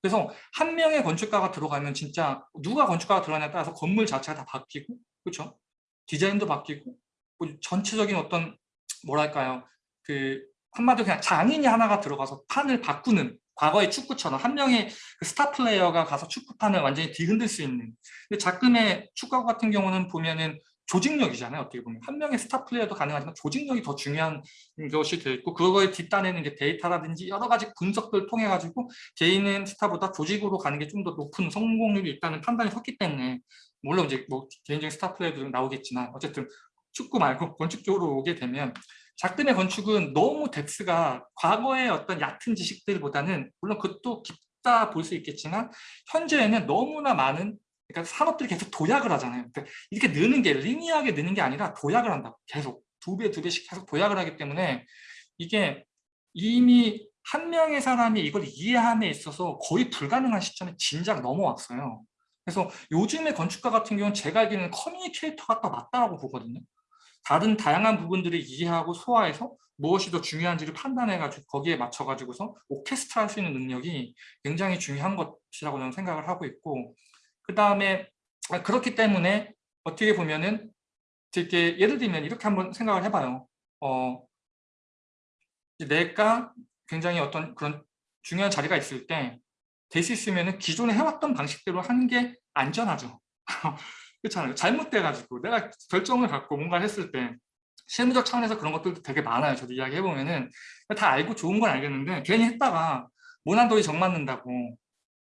그래서 한 명의 건축가가 들어가면 진짜 누가 건축가가 들어가냐에 따라서 건물 자체가 다 바뀌고, 그렇죠? 디자인도 바뀌고, 뭐 전체적인 어떤 뭐랄까요, 그 한마디로 그냥 장인이 하나가 들어가서 판을 바꾸는 과거의 축구처럼 한 명의 그 스타 플레이어가 가서 축구판을 완전히 뒤흔들 수 있는. 근데 작금의 축구 같은 경우는 보면은 조직력이잖아요. 어떻게 보면 한 명의 스타 플레이어도 가능하지만 조직력이 더 중요한 것이 돼 있고 그거에 뒷단에는 이제 데이터라든지 여러 가지 분석들 통해 가지고 개인은 스타보다 조직으로 가는 게 좀 더 높은 성공률이 있다는 판단이 섰기 때문에 물론 이제 뭐 개인적인 스타 플레이어도 나오겠지만 어쨌든 축구 말고 *laughs* 건축 쪽으로 오게 되면 작금의 건축은 너무 depth가 과거의 어떤 얕은 지식들보다는 물론 그것도 깊다 볼 수 있겠지만 현재에는 너무나 많은 그러니까 산업들이 계속 도약을 하잖아요. 그러니까 이렇게 느는 게 linear하게 느는 게 아니라 도약을 한다고 계속 두 배, 두 배씩 계속 도약을 하기 때문에 이게 이미 한 명의 사람이 이걸 이해함에 있어서 거의 불가능한 시점에 진작 넘어왔어요. 그래서 요즘의 건축가 같은 경우는 제가 알기로는 커뮤니케이터가 더 맞다고 보거든요. 다른 다양한 부분들을 이해하고 소화해서 무엇이 더 중요한지를 판단해가지고 거기에 맞춰가지고서 오케스트라 할 수 있는 능력이 굉장히 중요한 것이라고 저는 생각을 하고 있고 그 다음에 그렇기 때문에 어떻게 보면은 되게 예를 들면 이렇게 한번 생각을 해봐요. 어, 내가 굉장히 어떤 그런 중요한 자리가 있을 때 될 수 있으면 기존에 해왔던 방식대로 하는 게 안전하죠. *laughs* 그렇잖아요. 잘못돼가지고 내가 결정을 갖고 뭔가를 했을 때 실무적 차원에서 그런 것들도 되게 많아요. 저도 이야기해보면은 다 알고 좋은 건 알겠는데 괜히 했다가 모난돌이 정맞는다고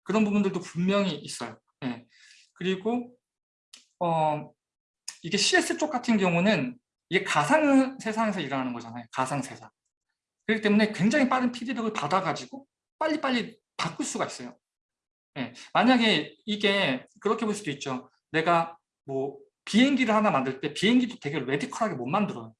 그런 부분들도 분명히 있어요. 예. 그리고 어, 이게 CS 쪽 같은 경우는 이게 가상 세상에서 일어나는 거잖아요. 가상 세상. 그렇기 때문에 굉장히 빠른 피드백을 받아가지고 빨리빨리 바꿀 수가 있어요. 예. 만약에 이게 그렇게 볼 수도 있죠. 내가 뭐 비행기를 하나 만들 때 비행기도 되게 레디컬하게 못 만들어요.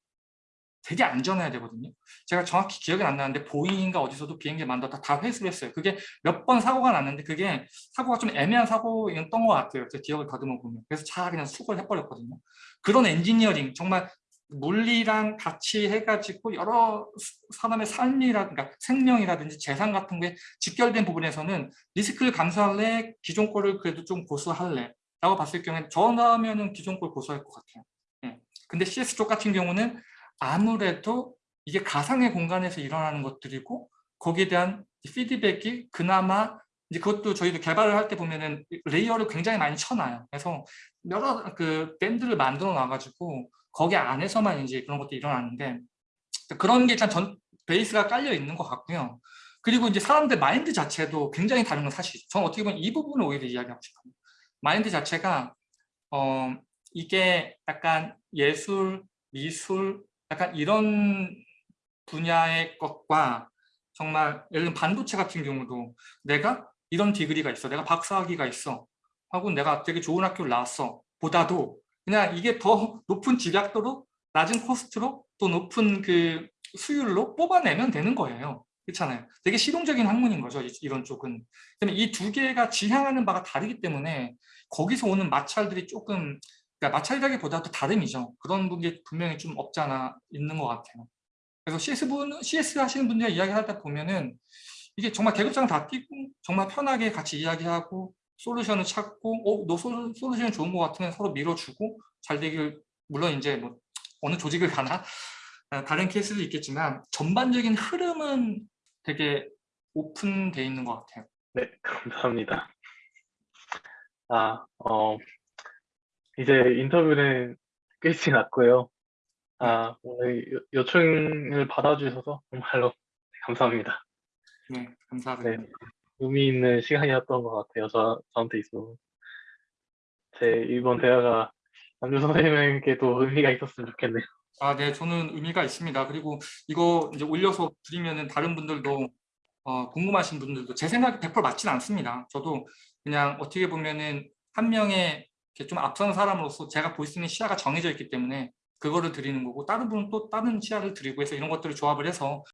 되게 안전해야 되거든요. 제가 정확히 기억이 안 나는데 보잉인가 어디서도 비행기 만들었다 다 회수를 했어요. 그게 몇 번 사고가 났는데 그게 사고가 좀 애매한 사고였던 것 같아요. 제 기억을 다듬어 보면. 그래서 차 그냥 수거를 해버렸거든요. 그런 엔지니어링 정말 물리랑 같이 해가지고 여러 사람의 삶이라든가 그러니까 생명이라든지 재산 같은 게 직결된 부분에서는 리스크를 감수할래? 기존 거를 그래도 좀 고수할래? 라고 봤을 경우에 저라면은 기존 걸 고수할 것 같아요. 예. 근데 CS 쪽 같은 경우는 아무래도 이게 가상의 공간에서 일어나는 것들이고 거기에 대한 피드백이 그나마 이제 그것도 저희도 개발을 할 때 보면은 layer를 굉장히 많이 쳐놔요. 그래서 여러 그 밴드를 만들어 놔가지고 거기 안에서만 이제 그런 것들이 일어나는데 그런 게 일단 전 베이스가 깔려 있는 것 같고요. 그리고 이제 사람들 마인드 자체도 굉장히 다른 건 사실이죠. 저는 어떻게 보면 이 부분을 오히려 이야기하고 싶어요. 마인드 자체가 어 이게 약간 예술, 미술, 약간 이런 분야의 것과 정말 예를 들면 반도체 같은 경우도 내가 이런 디그리가 있어, 내가 박사학위가 있어 하고 내가 되게 좋은 학교를 나왔어 보다도 그냥 이게 더 높은 집약도로 낮은 코스트로 또 높은 그 수율로 뽑아내면 되는 거예요. 그렇잖아요. 되게 실용적인 학문인 거죠. 이- 이런 쪽은. 그다음에 이두 개가 지향하는 바가 다르기 때문에 거기서 오는 마찰들이 조금 그러니까 마찰이라기보다도 다름이죠. 그런 분이 분명히 좀 없잖아 있는 것 같아요. 그래서 CS 분 CS 하시는 분들 이야기하다 보면은 이게 정말 계급장 다 끼고 정말 편하게 같이 이야기하고 솔루션을 찾고 어너 솔루션 좋은 것 같으면 서로 밀어주고 잘 되길 물론 이제 뭐 어느 조직을 가나 아, 다른 케이스도 있겠지만 전반적인 흐름은 되게 오픈돼 있는 것 같아요. 네, 감사합니다. 아, 어, 이제 인터뷰는 끝이 났고요. 아, 오늘 요- 요청을 받아주셔서 정말로 감사합니다. 네, 감사합니다. 네, 의미 있는 시간이었던 것 같아요. 저, 저한테 있어. 제 이번 대화가 남주 선생님에게도 의미가 있었으면 좋겠네요. 아, 네, 저는 의미가 있습니다. 그리고 이거 이제 올려서 드리면은 다른 분들도 어, 궁금하신 분들도 제 생각이 100% 맞진 않습니다. 저도 그냥 어떻게 보면은 한 명의 이렇게 좀 앞선 사람으로서 제가 볼 수 있는 시야가 정해져 있기 때문에 그거를 드리는 거고 다른 분은 또 다른 시야를 드리고 해서 이런 것들을 조합을 해서